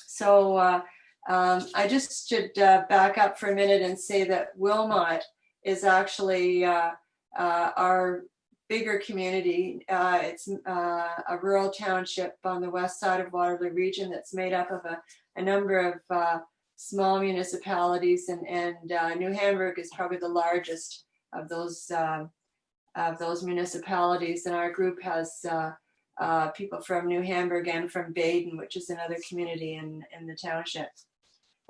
So uh, Um, I just should uh, back up for a minute and say that Wilmot is actually our bigger community. It's a rural township on the west side of Waterloo region that's made up of a, a number of small municipalities and, and uh, New Hamburg is probably the largest of those um, of those municipalities. And our group has uh, uh, people from New Hamburg and from Baden, which is another community in, in the township.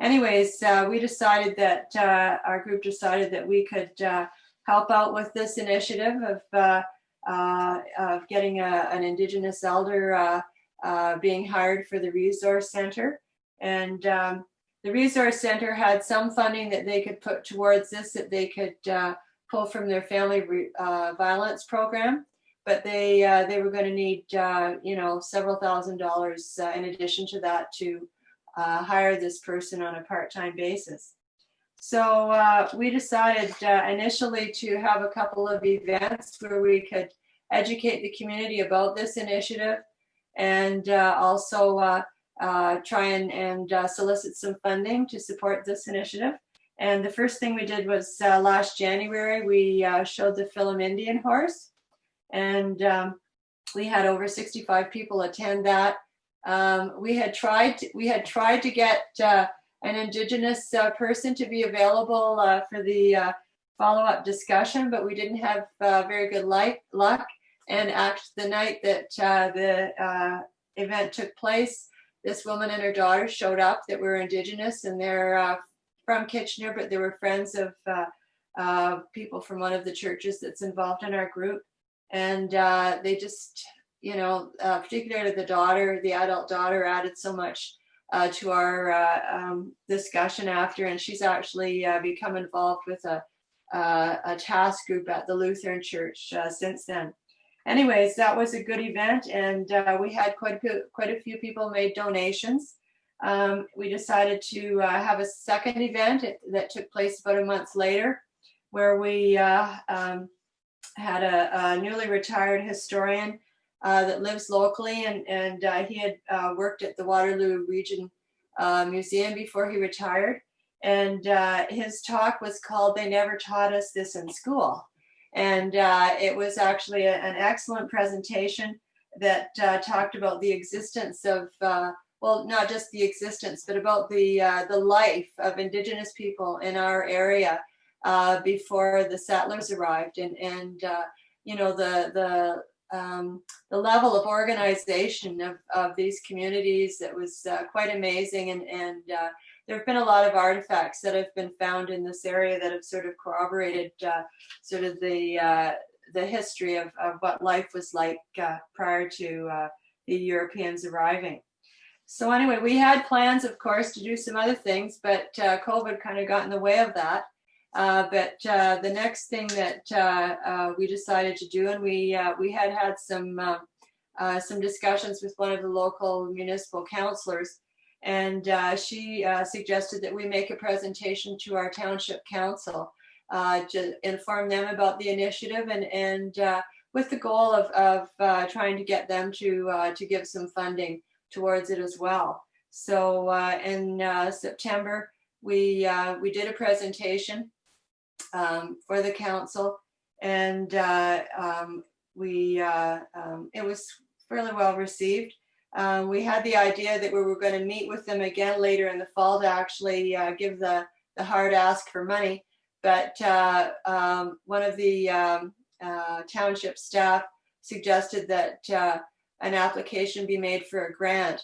Anyways, uh, we decided that uh, our group decided that we could uh, help out with this initiative of, uh, uh, of getting a, an Indigenous elder uh, uh, being hired for the resource center. And um, the resource center had some funding that they could put towards this that they could uh, pull from their family uh, violence program. But they uh, they were going to need uh, you know several thousand dollars in addition to that to hire this person on a part-time basis. So uh, we decided uh, initially to have a couple of events where we could educate the community about this initiative and uh, also uh, try and, and uh, solicit some funding to support this initiative. And the first thing we did was uh, last January, we uh, showed the film Indian Horse. And um, we had over 65 people attend that. Um, we had tried to, we had tried to get uh, an Indigenous uh, person to be available for the follow-up discussion, but we didn't have very good light, luck. And actually, the night that the event took place, this woman and her daughter showed up that were Indigenous, and they're uh, from Kitchener, but they were friends of uh, uh, people from one of the churches that's involved in our group. And uh, they just, you know, uh, particularly the daughter, the adult daughter, added so much uh, to our um, discussion after, and she's actually become involved with a, a task group at the Lutheran Church since then. Anyways, that was a good event, and uh, we had quite a few, quite a few people made donations. Um, we decided to uh, have a second event that took place about a month later, where we uh, um, had a, a newly retired historian uh, that lives locally, and and uh, he had uh, worked at the Waterloo Region Museum before he retired. And his talk was called "They Never Taught Us This in School," and uh, it was actually a, an excellent presentation that uh, talked about the existence of. Uh, well, not just the existence, but about the uh, the life of Indigenous people in our area uh, before the settlers arrived, and and uh, you know the the um, the level of organization of, of these communities that was quite amazing and, and there have been a lot of artifacts that have been found in this area that have sort of corroborated uh, sort of the uh, the history of, of what life was like uh, prior to uh, the Europeans arriving. So anyway, we had plans, of course, to do some other things, but COVID kind of got in the way of that. Uh, but uh, the next thing that uh, uh we decided to do, and we uh, we had had some uh, some discussions with one of the local municipal councilors, and she suggested that we make a presentation to our township council to inform them about the initiative, and and with the goal of of trying to get them to to give some funding towards it as well. So in September, we we did a presentation um, for the council. And uh, um, we, uh, um, it was fairly well received. Um, we had the idea that we were going to meet with them again later in the fall to actually uh, give the, the hard ask for money. But uh, um, one of the um, uh, township staff suggested that uh, an application be made for a grant.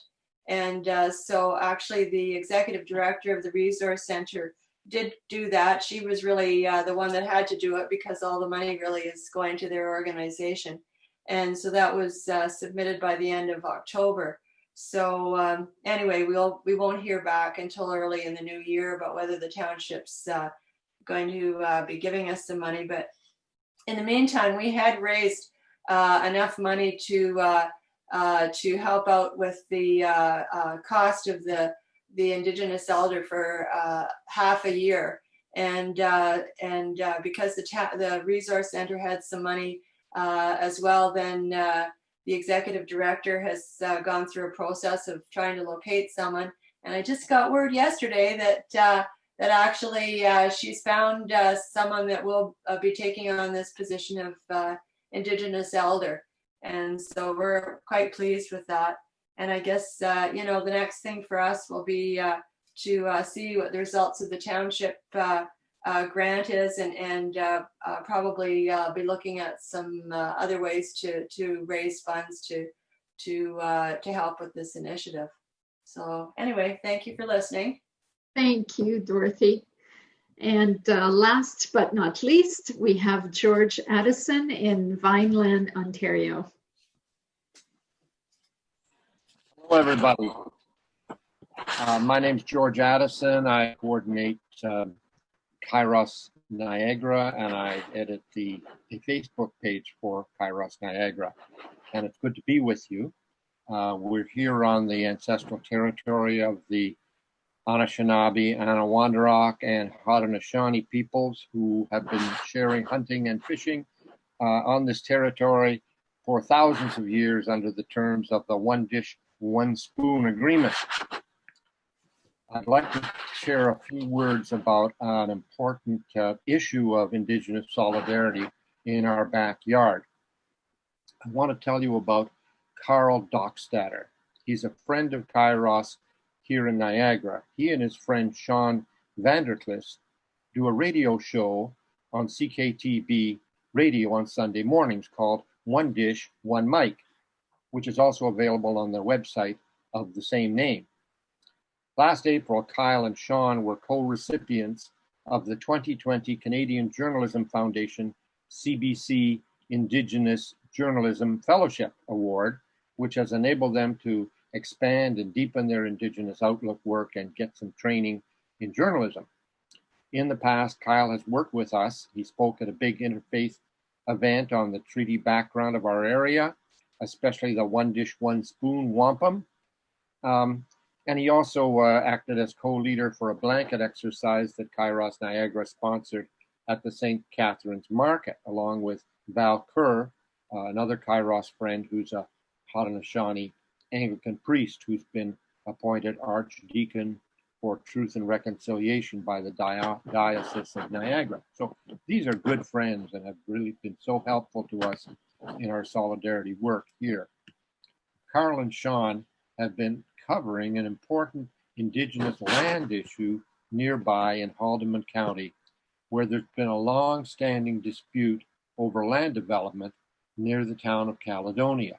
And so actually the executive director of the resource center did do that. She was really uh, the one that had to do it because all the money really is going to their organization. And so that was uh, submitted by the end of October. So um, anyway, we'll we won't hear back until early in the new year about whether the township's uh, going to uh, be giving us some money. But in the meantime, we had raised uh, enough money to uh, to help out with the cost of the the indigenous elder for uh, half a year. And uh, and uh, because the the resource center had some money uh, as well, then uh, the executive director has uh, gone through a process of trying to locate someone. And I just got word yesterday that uh, that actually uh, she's found uh, someone that will be taking on this position of Indigenous elder. And so we're quite pleased with that. And I guess, you know, the next thing for us will be to see what the results of the township uh, grant is and, and uh, uh, probably uh, be looking at some uh, other ways to, to raise funds to, to, uh, to help with this initiative. So anyway, thank you for listening. Thank you, Dorothy. And uh, last but not least, we have George Addison in Vineland, Ontario. Hello, everybody. Uh, my is George Addison. I coordinate um, Kairos Niagara and I edit the, the Facebook page for Kairos Niagara. And it's good to be with you. Uh, we're here on the ancestral territory of the Anishinaabe, Attawandaron, and Haudenosaunee peoples who have been sharing hunting and fishing uh, on this territory for thousands of years under the terms of the One Dish, One Spoon Agreement. I'd like to share a few words about an important uh, issue of Indigenous solidarity in our backyard. I want to tell you about Karl Dockstader. He's a friend of Kairos here in Niagara. He and his friend Sean Vanderklis do a radio show on CKTB radio on Sunday mornings called One Dish, One Mic, which is also available on their website of the same name. Last April, Kyle and Sean were co-recipients of the 2020 Canadian Journalism Foundation CBC Indigenous Journalism Fellowship Award, which has enabled them to expand and deepen their Indigenous outlook work and get some training in journalism. In the past, Kyle has worked with us. He spoke at a big interfaith event on the treaty background of our area, especially the One Dish, One Spoon Wampum. Um, and he also uh, acted as co-leader for a blanket exercise that Kairos Niagara sponsored at the St. Catharines Market, along with Val Kerr, uh, another Kairos friend who's a Haudenosaunee Anglican priest who's been appointed Archdeacon for Truth and Reconciliation by the Diocese of Niagara. So these are good friends and have really been so helpful to us in our solidarity work here. Karl and Sean have been covering an important Indigenous land issue nearby in Haldimand County, where there's been a long-standing dispute over land development near the town of Caledonia.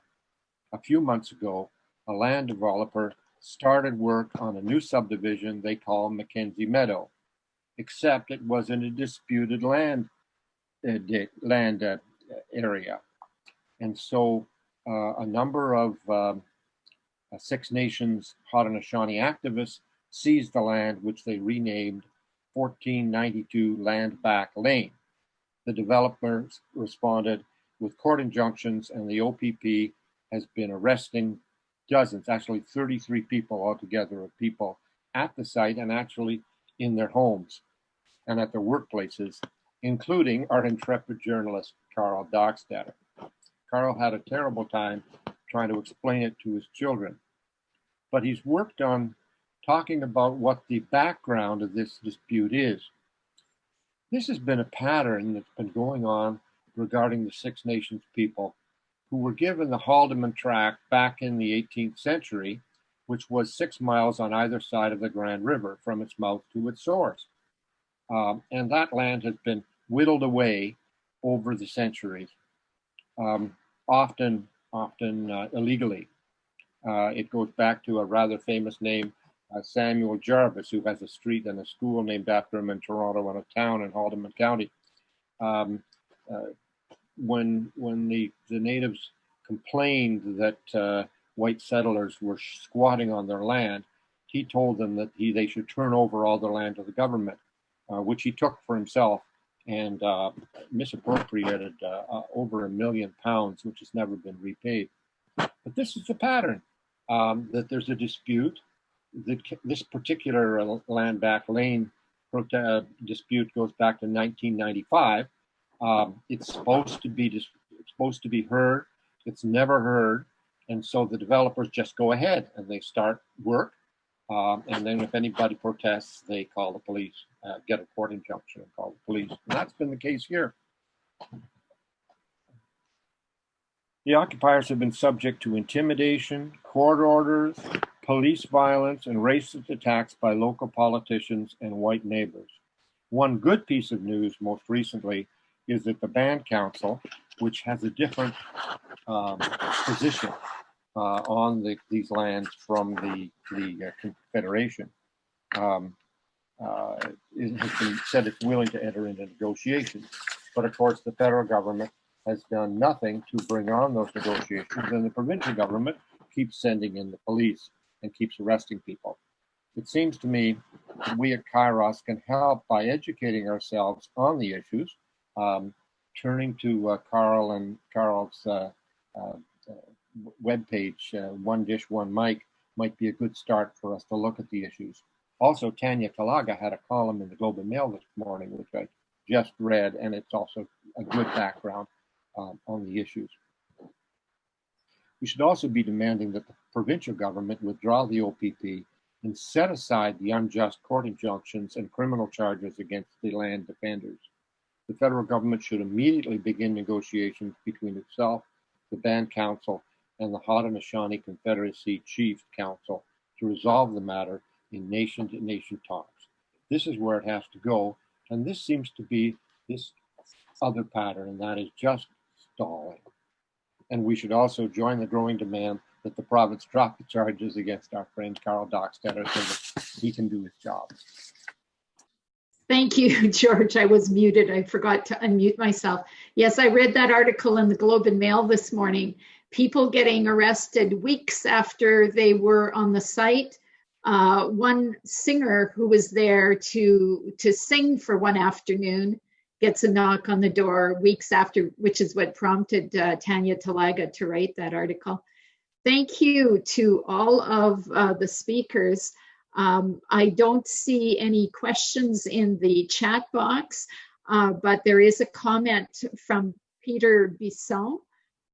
A few months ago, a land developer started work on a new subdivision they call Mackenzie Meadow, except it was in a disputed land uh, land uh, area. And so uh, a number of uh, Six Nations Haudenosaunee activists seized the land, which they renamed 1492 Land Back Lane. The developers responded with court injunctions, and the OPP has been arresting dozens, actually 33 people altogether of people at the site and actually in their homes and at their workplaces, including our intrepid journalist, Karl Dockstader. Karl had a terrible time trying to explain it to his children, but he's worked on talking about what the background of this dispute is. This has been a pattern that's been going on regarding the Six Nations people who were given the Haldimand Tract back in the 18th century, which was six miles on either side of the Grand River from its mouth to its source. Um, and that land has been whittled away over the centuries, um, often, often uh, illegally. Uh, it goes back to a rather famous name, uh, Samuel Jarvis, who has a street and a school named after him in Toronto and a town in Haldimand County. Um, uh, when when the the natives complained that uh, white settlers were squatting on their land, he told them that he they should turn over all their land to the government, uh, which he took for himself and uh, misappropriated uh, uh, over a million pounds, which has never been repaid. But this is the pattern um, that there's a dispute. That this particular uh, land back lane dispute goes back to 1995 um, it's supposed to be supposed to be heard. It's never heard, and so the developers just go ahead and they start work. Um, and then if anybody protests, they call the police, uh, get a court injunction and call the police. And that's been the case here. The occupiers have been subject to intimidation, court orders, police violence, and racist attacks by local politicians and white neighbors. One good piece of news most recently is that the band council, which has a different um, position uh, on the, these lands from the, the uh, Confederation, um, uh, it has been said it's willing to enter into negotiations. But of course, the federal government has done nothing to bring on those negotiations, and the provincial government keeps sending in the police and keeps arresting people. It seems to me we at Kairos can help by educating ourselves on the issues, um, turning to uh, Karl and Karl's uh, uh, webpage, uh, One Dish, One Mic, might be a good start for us to look at the issues. Also, Tanya Talaga had a column in the Globe and Mail this morning, which I just read, and it's also a good background um, on the issues. We should also be demanding that the provincial government withdraw the OPP and set aside the unjust court injunctions and criminal charges against the land defenders. The federal government should immediately begin negotiations between itself, the Band Council, and the Haudenosaunee Confederacy Chiefs Council to resolve the matter in nation to nation talks. This is where it has to go. And this seems to be this other pattern, and that is just stalling. And we should also join the growing demand that the province drop the charges against our friend Karl Dockstader so that he can do his job. Thank you, George. I was muted. I forgot to unmute myself. Yes, I read that article in the Globe and Mail this morning. People getting arrested weeks after they were on the site. Uh, one singer who was there to to sing for one afternoon gets a knock on the door weeks after, which is what prompted uh, Tanya Talaga to write that article. Thank you to all of uh, the speakers. Um, I don't see any questions in the chat box, uh, but there is a comment from Peter Bisson.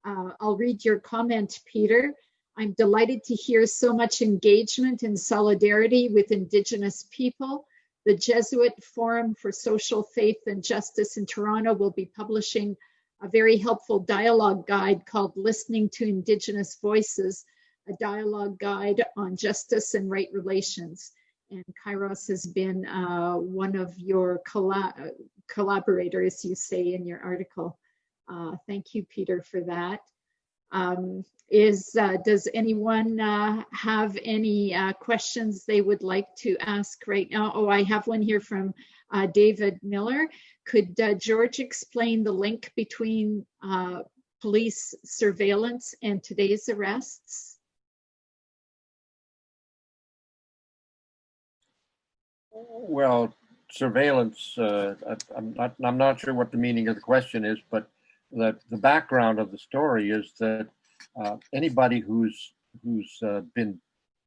Uh, I'll read your comment, Peter. I'm delighted to hear so much engagement and solidarity with Indigenous people. The Jesuit Forum for Social Faith and Justice in Toronto will be publishing a very helpful dialogue guide called Listening to Indigenous Voices, a dialogue guide on justice and right relations. And Kairos has been uh, one of your collaborators, you say in your article. Uh, thank you, Peter, for that. Um, is uh, does anyone uh, have any uh, questions they would like to ask right now? Oh, I have one here from uh, David Miller. Could uh, George explain the link between police surveillance and today's arrests? Well, surveillance, uh, I'm, not, I'm not sure what the meaning of the question is, but the, the background of the story is that uh, anybody who's, who's uh, been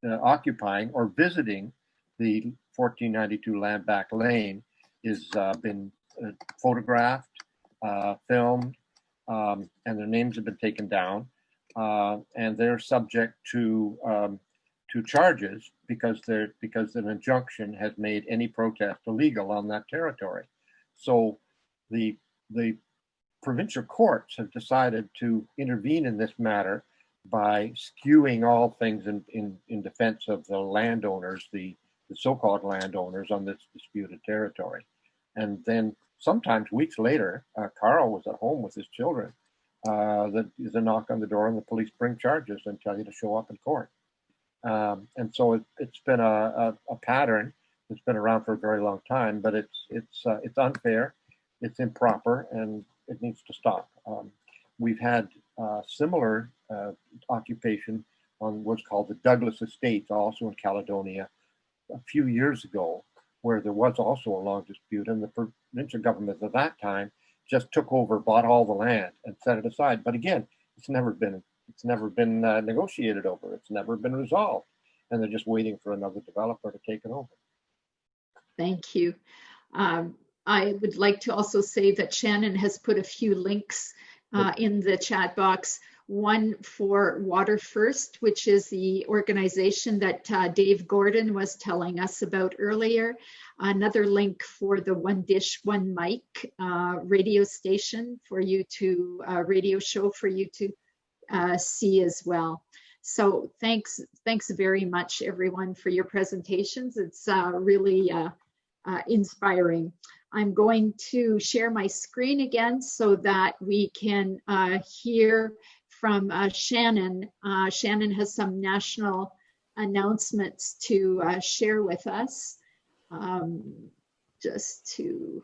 uh, occupying or visiting the 1492 Landback Lane is uh, been uh, photographed, uh, filmed, um, and their names have been taken down, and they're subject to um, to charges because they're because an injunction has made any protest illegal on that territory. So the the provincial courts have decided to intervene in this matter by skewing all things in, in, in defense of the landowners, the, the so-called landowners on this disputed territory. And then sometimes weeks later, uh, Karl was at home with his children. Uh, the, a knock on the door and the police bring charges and tell you to show up in court. Um, and so it, has been a, a, a, pattern that's been around for a very long time, but it's it's uh, it's unfair, it's improper, and it needs to stop. Um, we've had uh, similar uh, occupation on what's called the Douglas Estates, also in Caledonia, a few years ago, where there was also a long dispute, and the provincial government at that time just took over, bought all the land, and set it aside. But again, it's never been it's never been uh, negotiated over. It's never been resolved, and they're just waiting for another developer to take it over. Thank you. Um, I would like to also say that Shannon has put a few links uh, in the chat box. one for Water First, which is the organization that uh, Dave Gordon was telling us about earlier. Another link for the One Dish, One Mic uh, radio station for you to, uh, radio show for you to uh, see as well. So thanks, thanks very much everyone for your presentations. It's uh, really uh, inspiring. I'm going to share my screen again so that we can hear from uh, Shannon. Uh, Shannon has some national announcements to uh, share with us. Um, just to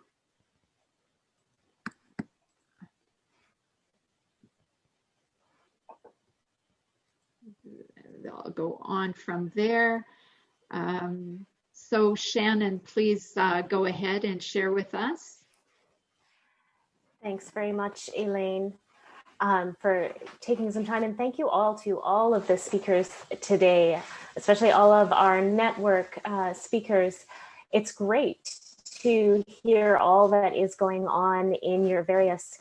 I'll go on from there. Um, so Shannon, please uh, go ahead and share with us. Thanks very much, Elaine um, for taking some time and thank you all to all of the speakers today, especially all of our network uh, speakers. It's great to hear all that is going on in your various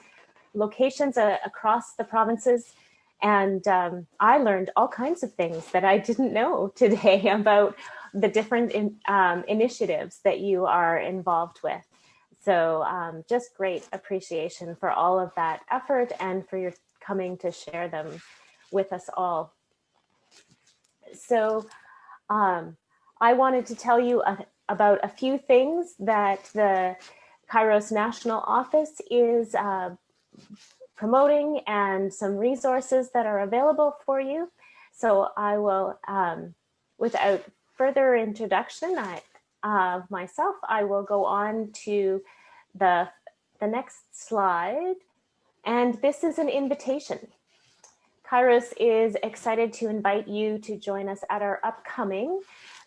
locations uh, across the provinces. And um, I learned all kinds of things that I didn't know today about the different in, um, initiatives that you are involved with. So um, just great appreciation for all of that effort and for your coming to share them with us all. So um, I wanted to tell you a, about a few things that the Kairos National Office is uh, promoting and some resources that are available for you. So I will, um, without further introduction I, of myself, I will go on to the, the next slide. And this is an invitation. Kairos is excited to invite you to join us at our upcoming,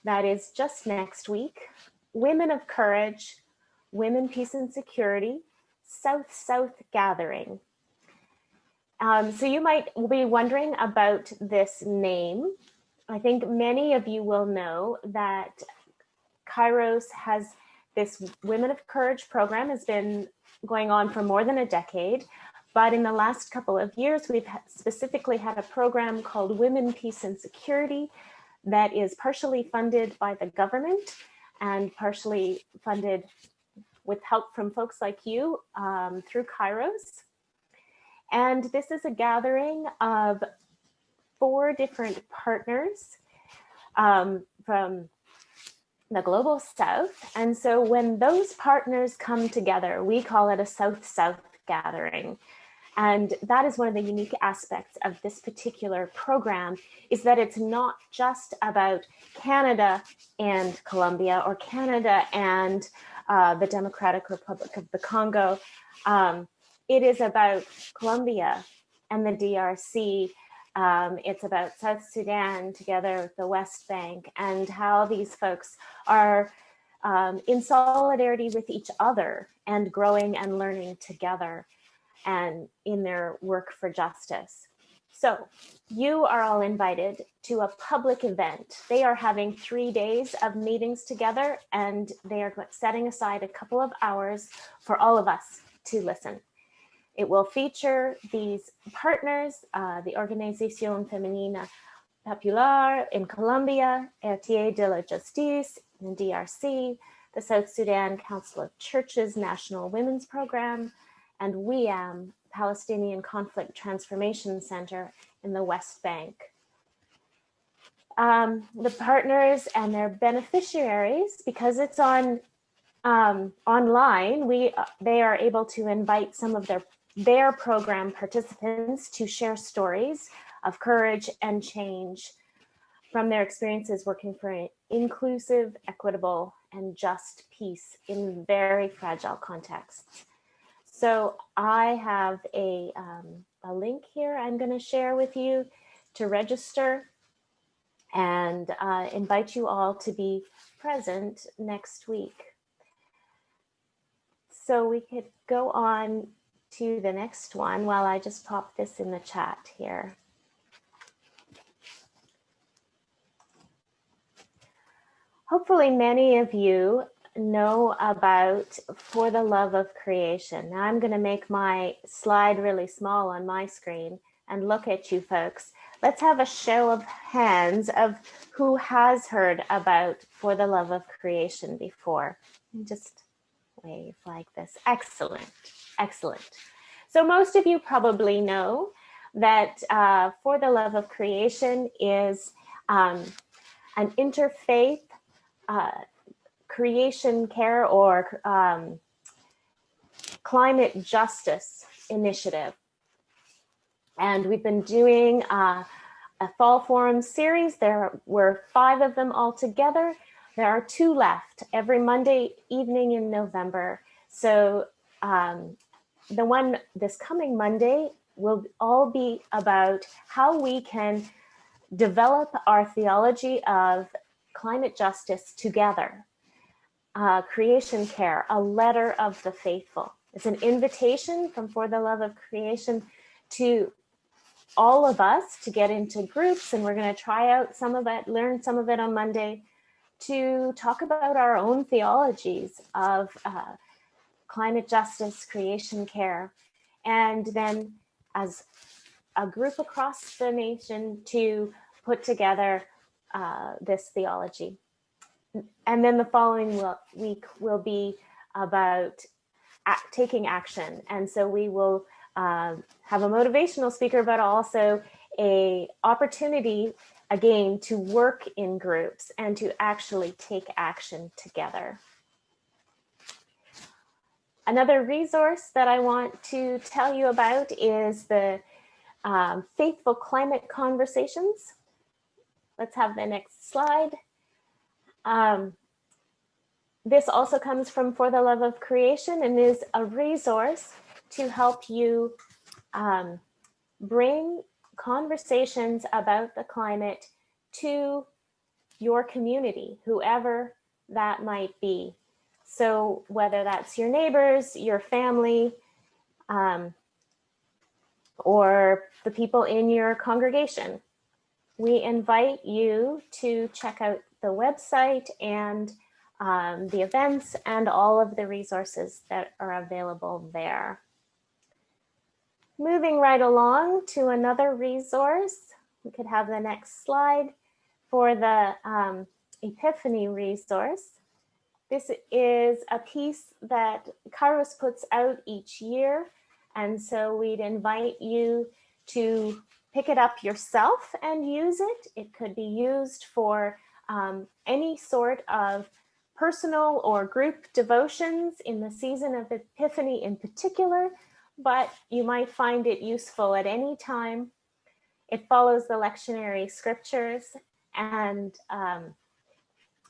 that is just next week, Women of Courage, Women, Peace and Security, South-South Gathering. Um, so you might be wondering about this name. I think many of you will know that Kairos has this Women of Courage program has been going on for more than a decade. But in the last couple of years, we've specifically had a program called Women, Peace and Security that is partially funded by the government and partially funded with help from folks like you um, through Kairos. And this is a gathering of four different partners um, from the global south. And so when those partners come together, we call it a south-south gathering. And that is one of the unique aspects of this particular program is that it's not just about Canada and Colombia or Canada and uh, the Democratic Republic of the Congo. Um, it is about Colombia and the DRC um, it's about South Sudan together with the West Bank and how these folks are um, in solidarity with each other and growing and learning together and in their work for justice. So you are all invited to a public event. They are having three days of meetings together and they are setting aside a couple of hours for all of us to listen. It will feature these partners, uh, the Organización Femenina Popular in Colombia, Héritiers de la Justice in DRC, the South Sudan Council of Churches National Women's Program, and WIAM, Palestinian Conflict Transformation Center in the West Bank. Um, the partners and their beneficiaries, because it's on um, online, we uh, they are able to invite some of their their program participants to share stories of courage and change from their experiences working for an inclusive, equitable, and just peace in very fragile contexts. So I have a, um, a link here I'm going to share with you to register and uh, invite you all to be present next week. So we could go on to the next one while I just pop this in the chat here. Hopefully many of you know about For the Love of Creation. Now I'm going to make my slide really small on my screen and look at you folks. Let's have a show of hands of who has heard about For the Love of Creation before. Just wave like this. Excellent, excellent. So most of you probably know that uh, For the Love of Creation is um, an interfaith uh, creation care or um, climate justice initiative. And we've been doing uh, a fall forum series. There were five of them all together. There are two left every Monday evening in November. So um, the one this coming Monday will all be about how we can develop our theology of climate justice together. Uh, creation care, a letter of the faithful. It's an invitation from For the Love of Creation to all of us to get into groups and we're going to try out some of it, learn some of it on Monday to talk about our own theologies of uh, climate justice, creation care, and then as a group across the nation to put together uh, this theology. And then the following week will be about taking action. And so we will uh, have a motivational speaker, but also a opportunity again to work in groups and to actually take action together. Another resource that I want to tell you about is the um, Faithful Climate Conversations. Let's have the next slide. Um, this also comes from For the Love of Creation and is a resource to help you um, bring conversations about the climate to your community, whoever that might be. So whether that's your neighbors, your family, um, or the people in your congregation, we invite you to check out the website and um, the events and all of the resources that are available there. Moving right along to another resource, we could have the next slide for the um, Epiphany resource. This is a piece that Kairos puts out each year. And so we'd invite you to pick it up yourself and use it. It could be used for um, any sort of personal or group devotions in the season of Epiphany in particular, but you might find it useful at any time. It follows the lectionary scriptures and um,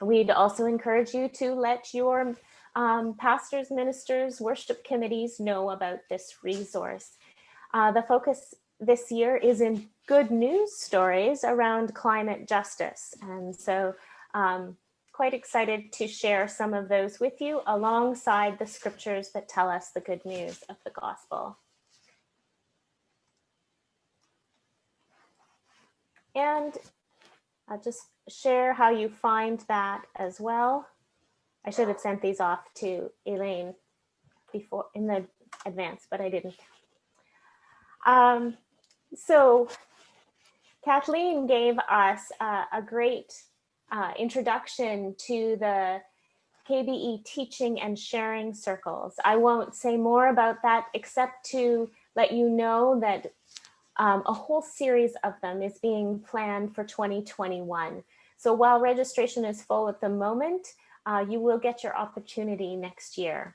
we'd also encourage you to let your um, pastors, ministers, worship committees know about this resource. Uh, the focus this year is in good news stories around climate justice. And so um, quite excited to share some of those with you alongside the scriptures that tell us the good news of the gospel. And I'll just share how you find that as well. I should have sent these off to Elaine before in the advance, but I didn't. Um, so Kathleen gave us uh, a great uh, introduction to the KBE teaching and sharing circles. I won't say more about that except to let you know that um, a whole series of them is being planned for 2021. So while registration is full at the moment, uh, you will get your opportunity next year.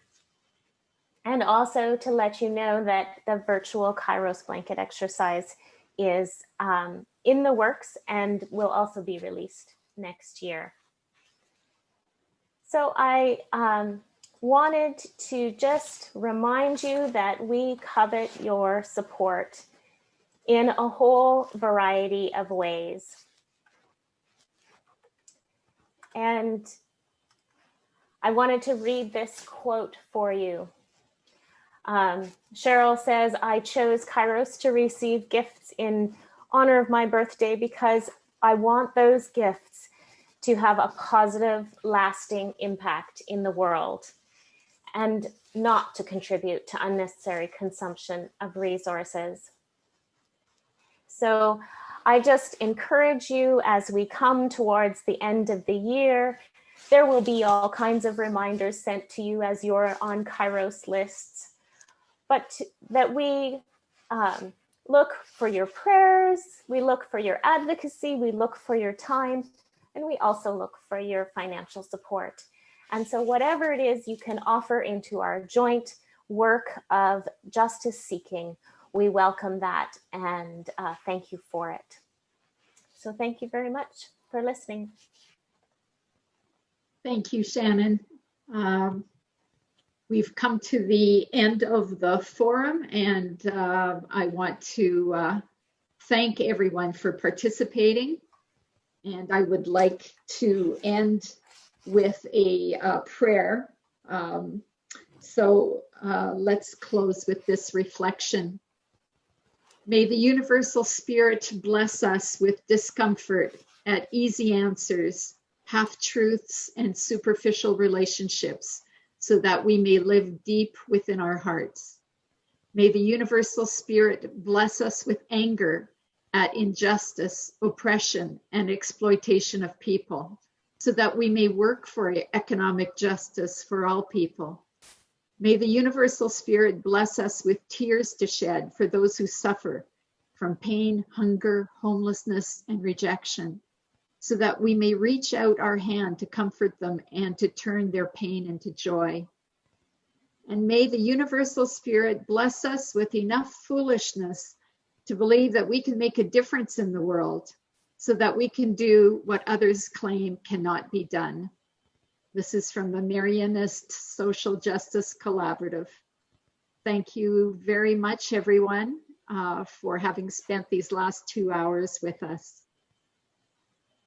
And also to let you know that the virtual Kairos blanket exercise is um, in the works and will also be released next year. So I um, wanted to just remind you that we covet your support in a whole variety of ways. And I wanted to read this quote for you. Um, Cheryl says, I chose Kairos to receive gifts in honor of my birthday because I want those gifts to have a positive, lasting impact in the world and not to contribute to unnecessary consumption of resources. So I just encourage you as we come towards the end of the year, there will be all kinds of reminders sent to you as you're on Kairos lists, but that we um, look for your prayers, we look for your advocacy, we look for your time, and we also look for your financial support. And so whatever it is you can offer into our joint work of justice seeking, we welcome that and uh, thank you for it. So thank you very much for listening. Thank you, Shannon. Um, we've come to the end of the forum and uh, I want to uh, thank everyone for participating. And I would like to end with a uh, prayer. Um, so uh, let's close with this reflection. May the universal spirit bless us with discomfort at easy answers, half truths, and superficial relationships so that we may live deep within our hearts. May the universal spirit bless us with anger at injustice, oppression, and exploitation of people so that we may work for economic justice for all people. May the universal spirit bless us with tears to shed for those who suffer from pain, hunger, homelessness, and rejection, so that we may reach out our hand to comfort them and to turn their pain into joy. And may the universal spirit bless us with enough foolishness to believe that we can make a difference in the world so that we can do what others claim cannot be done. This is from the Marianist Social Justice Collaborative. Thank you very much, everyone, uh, for having spent these last two hours with us.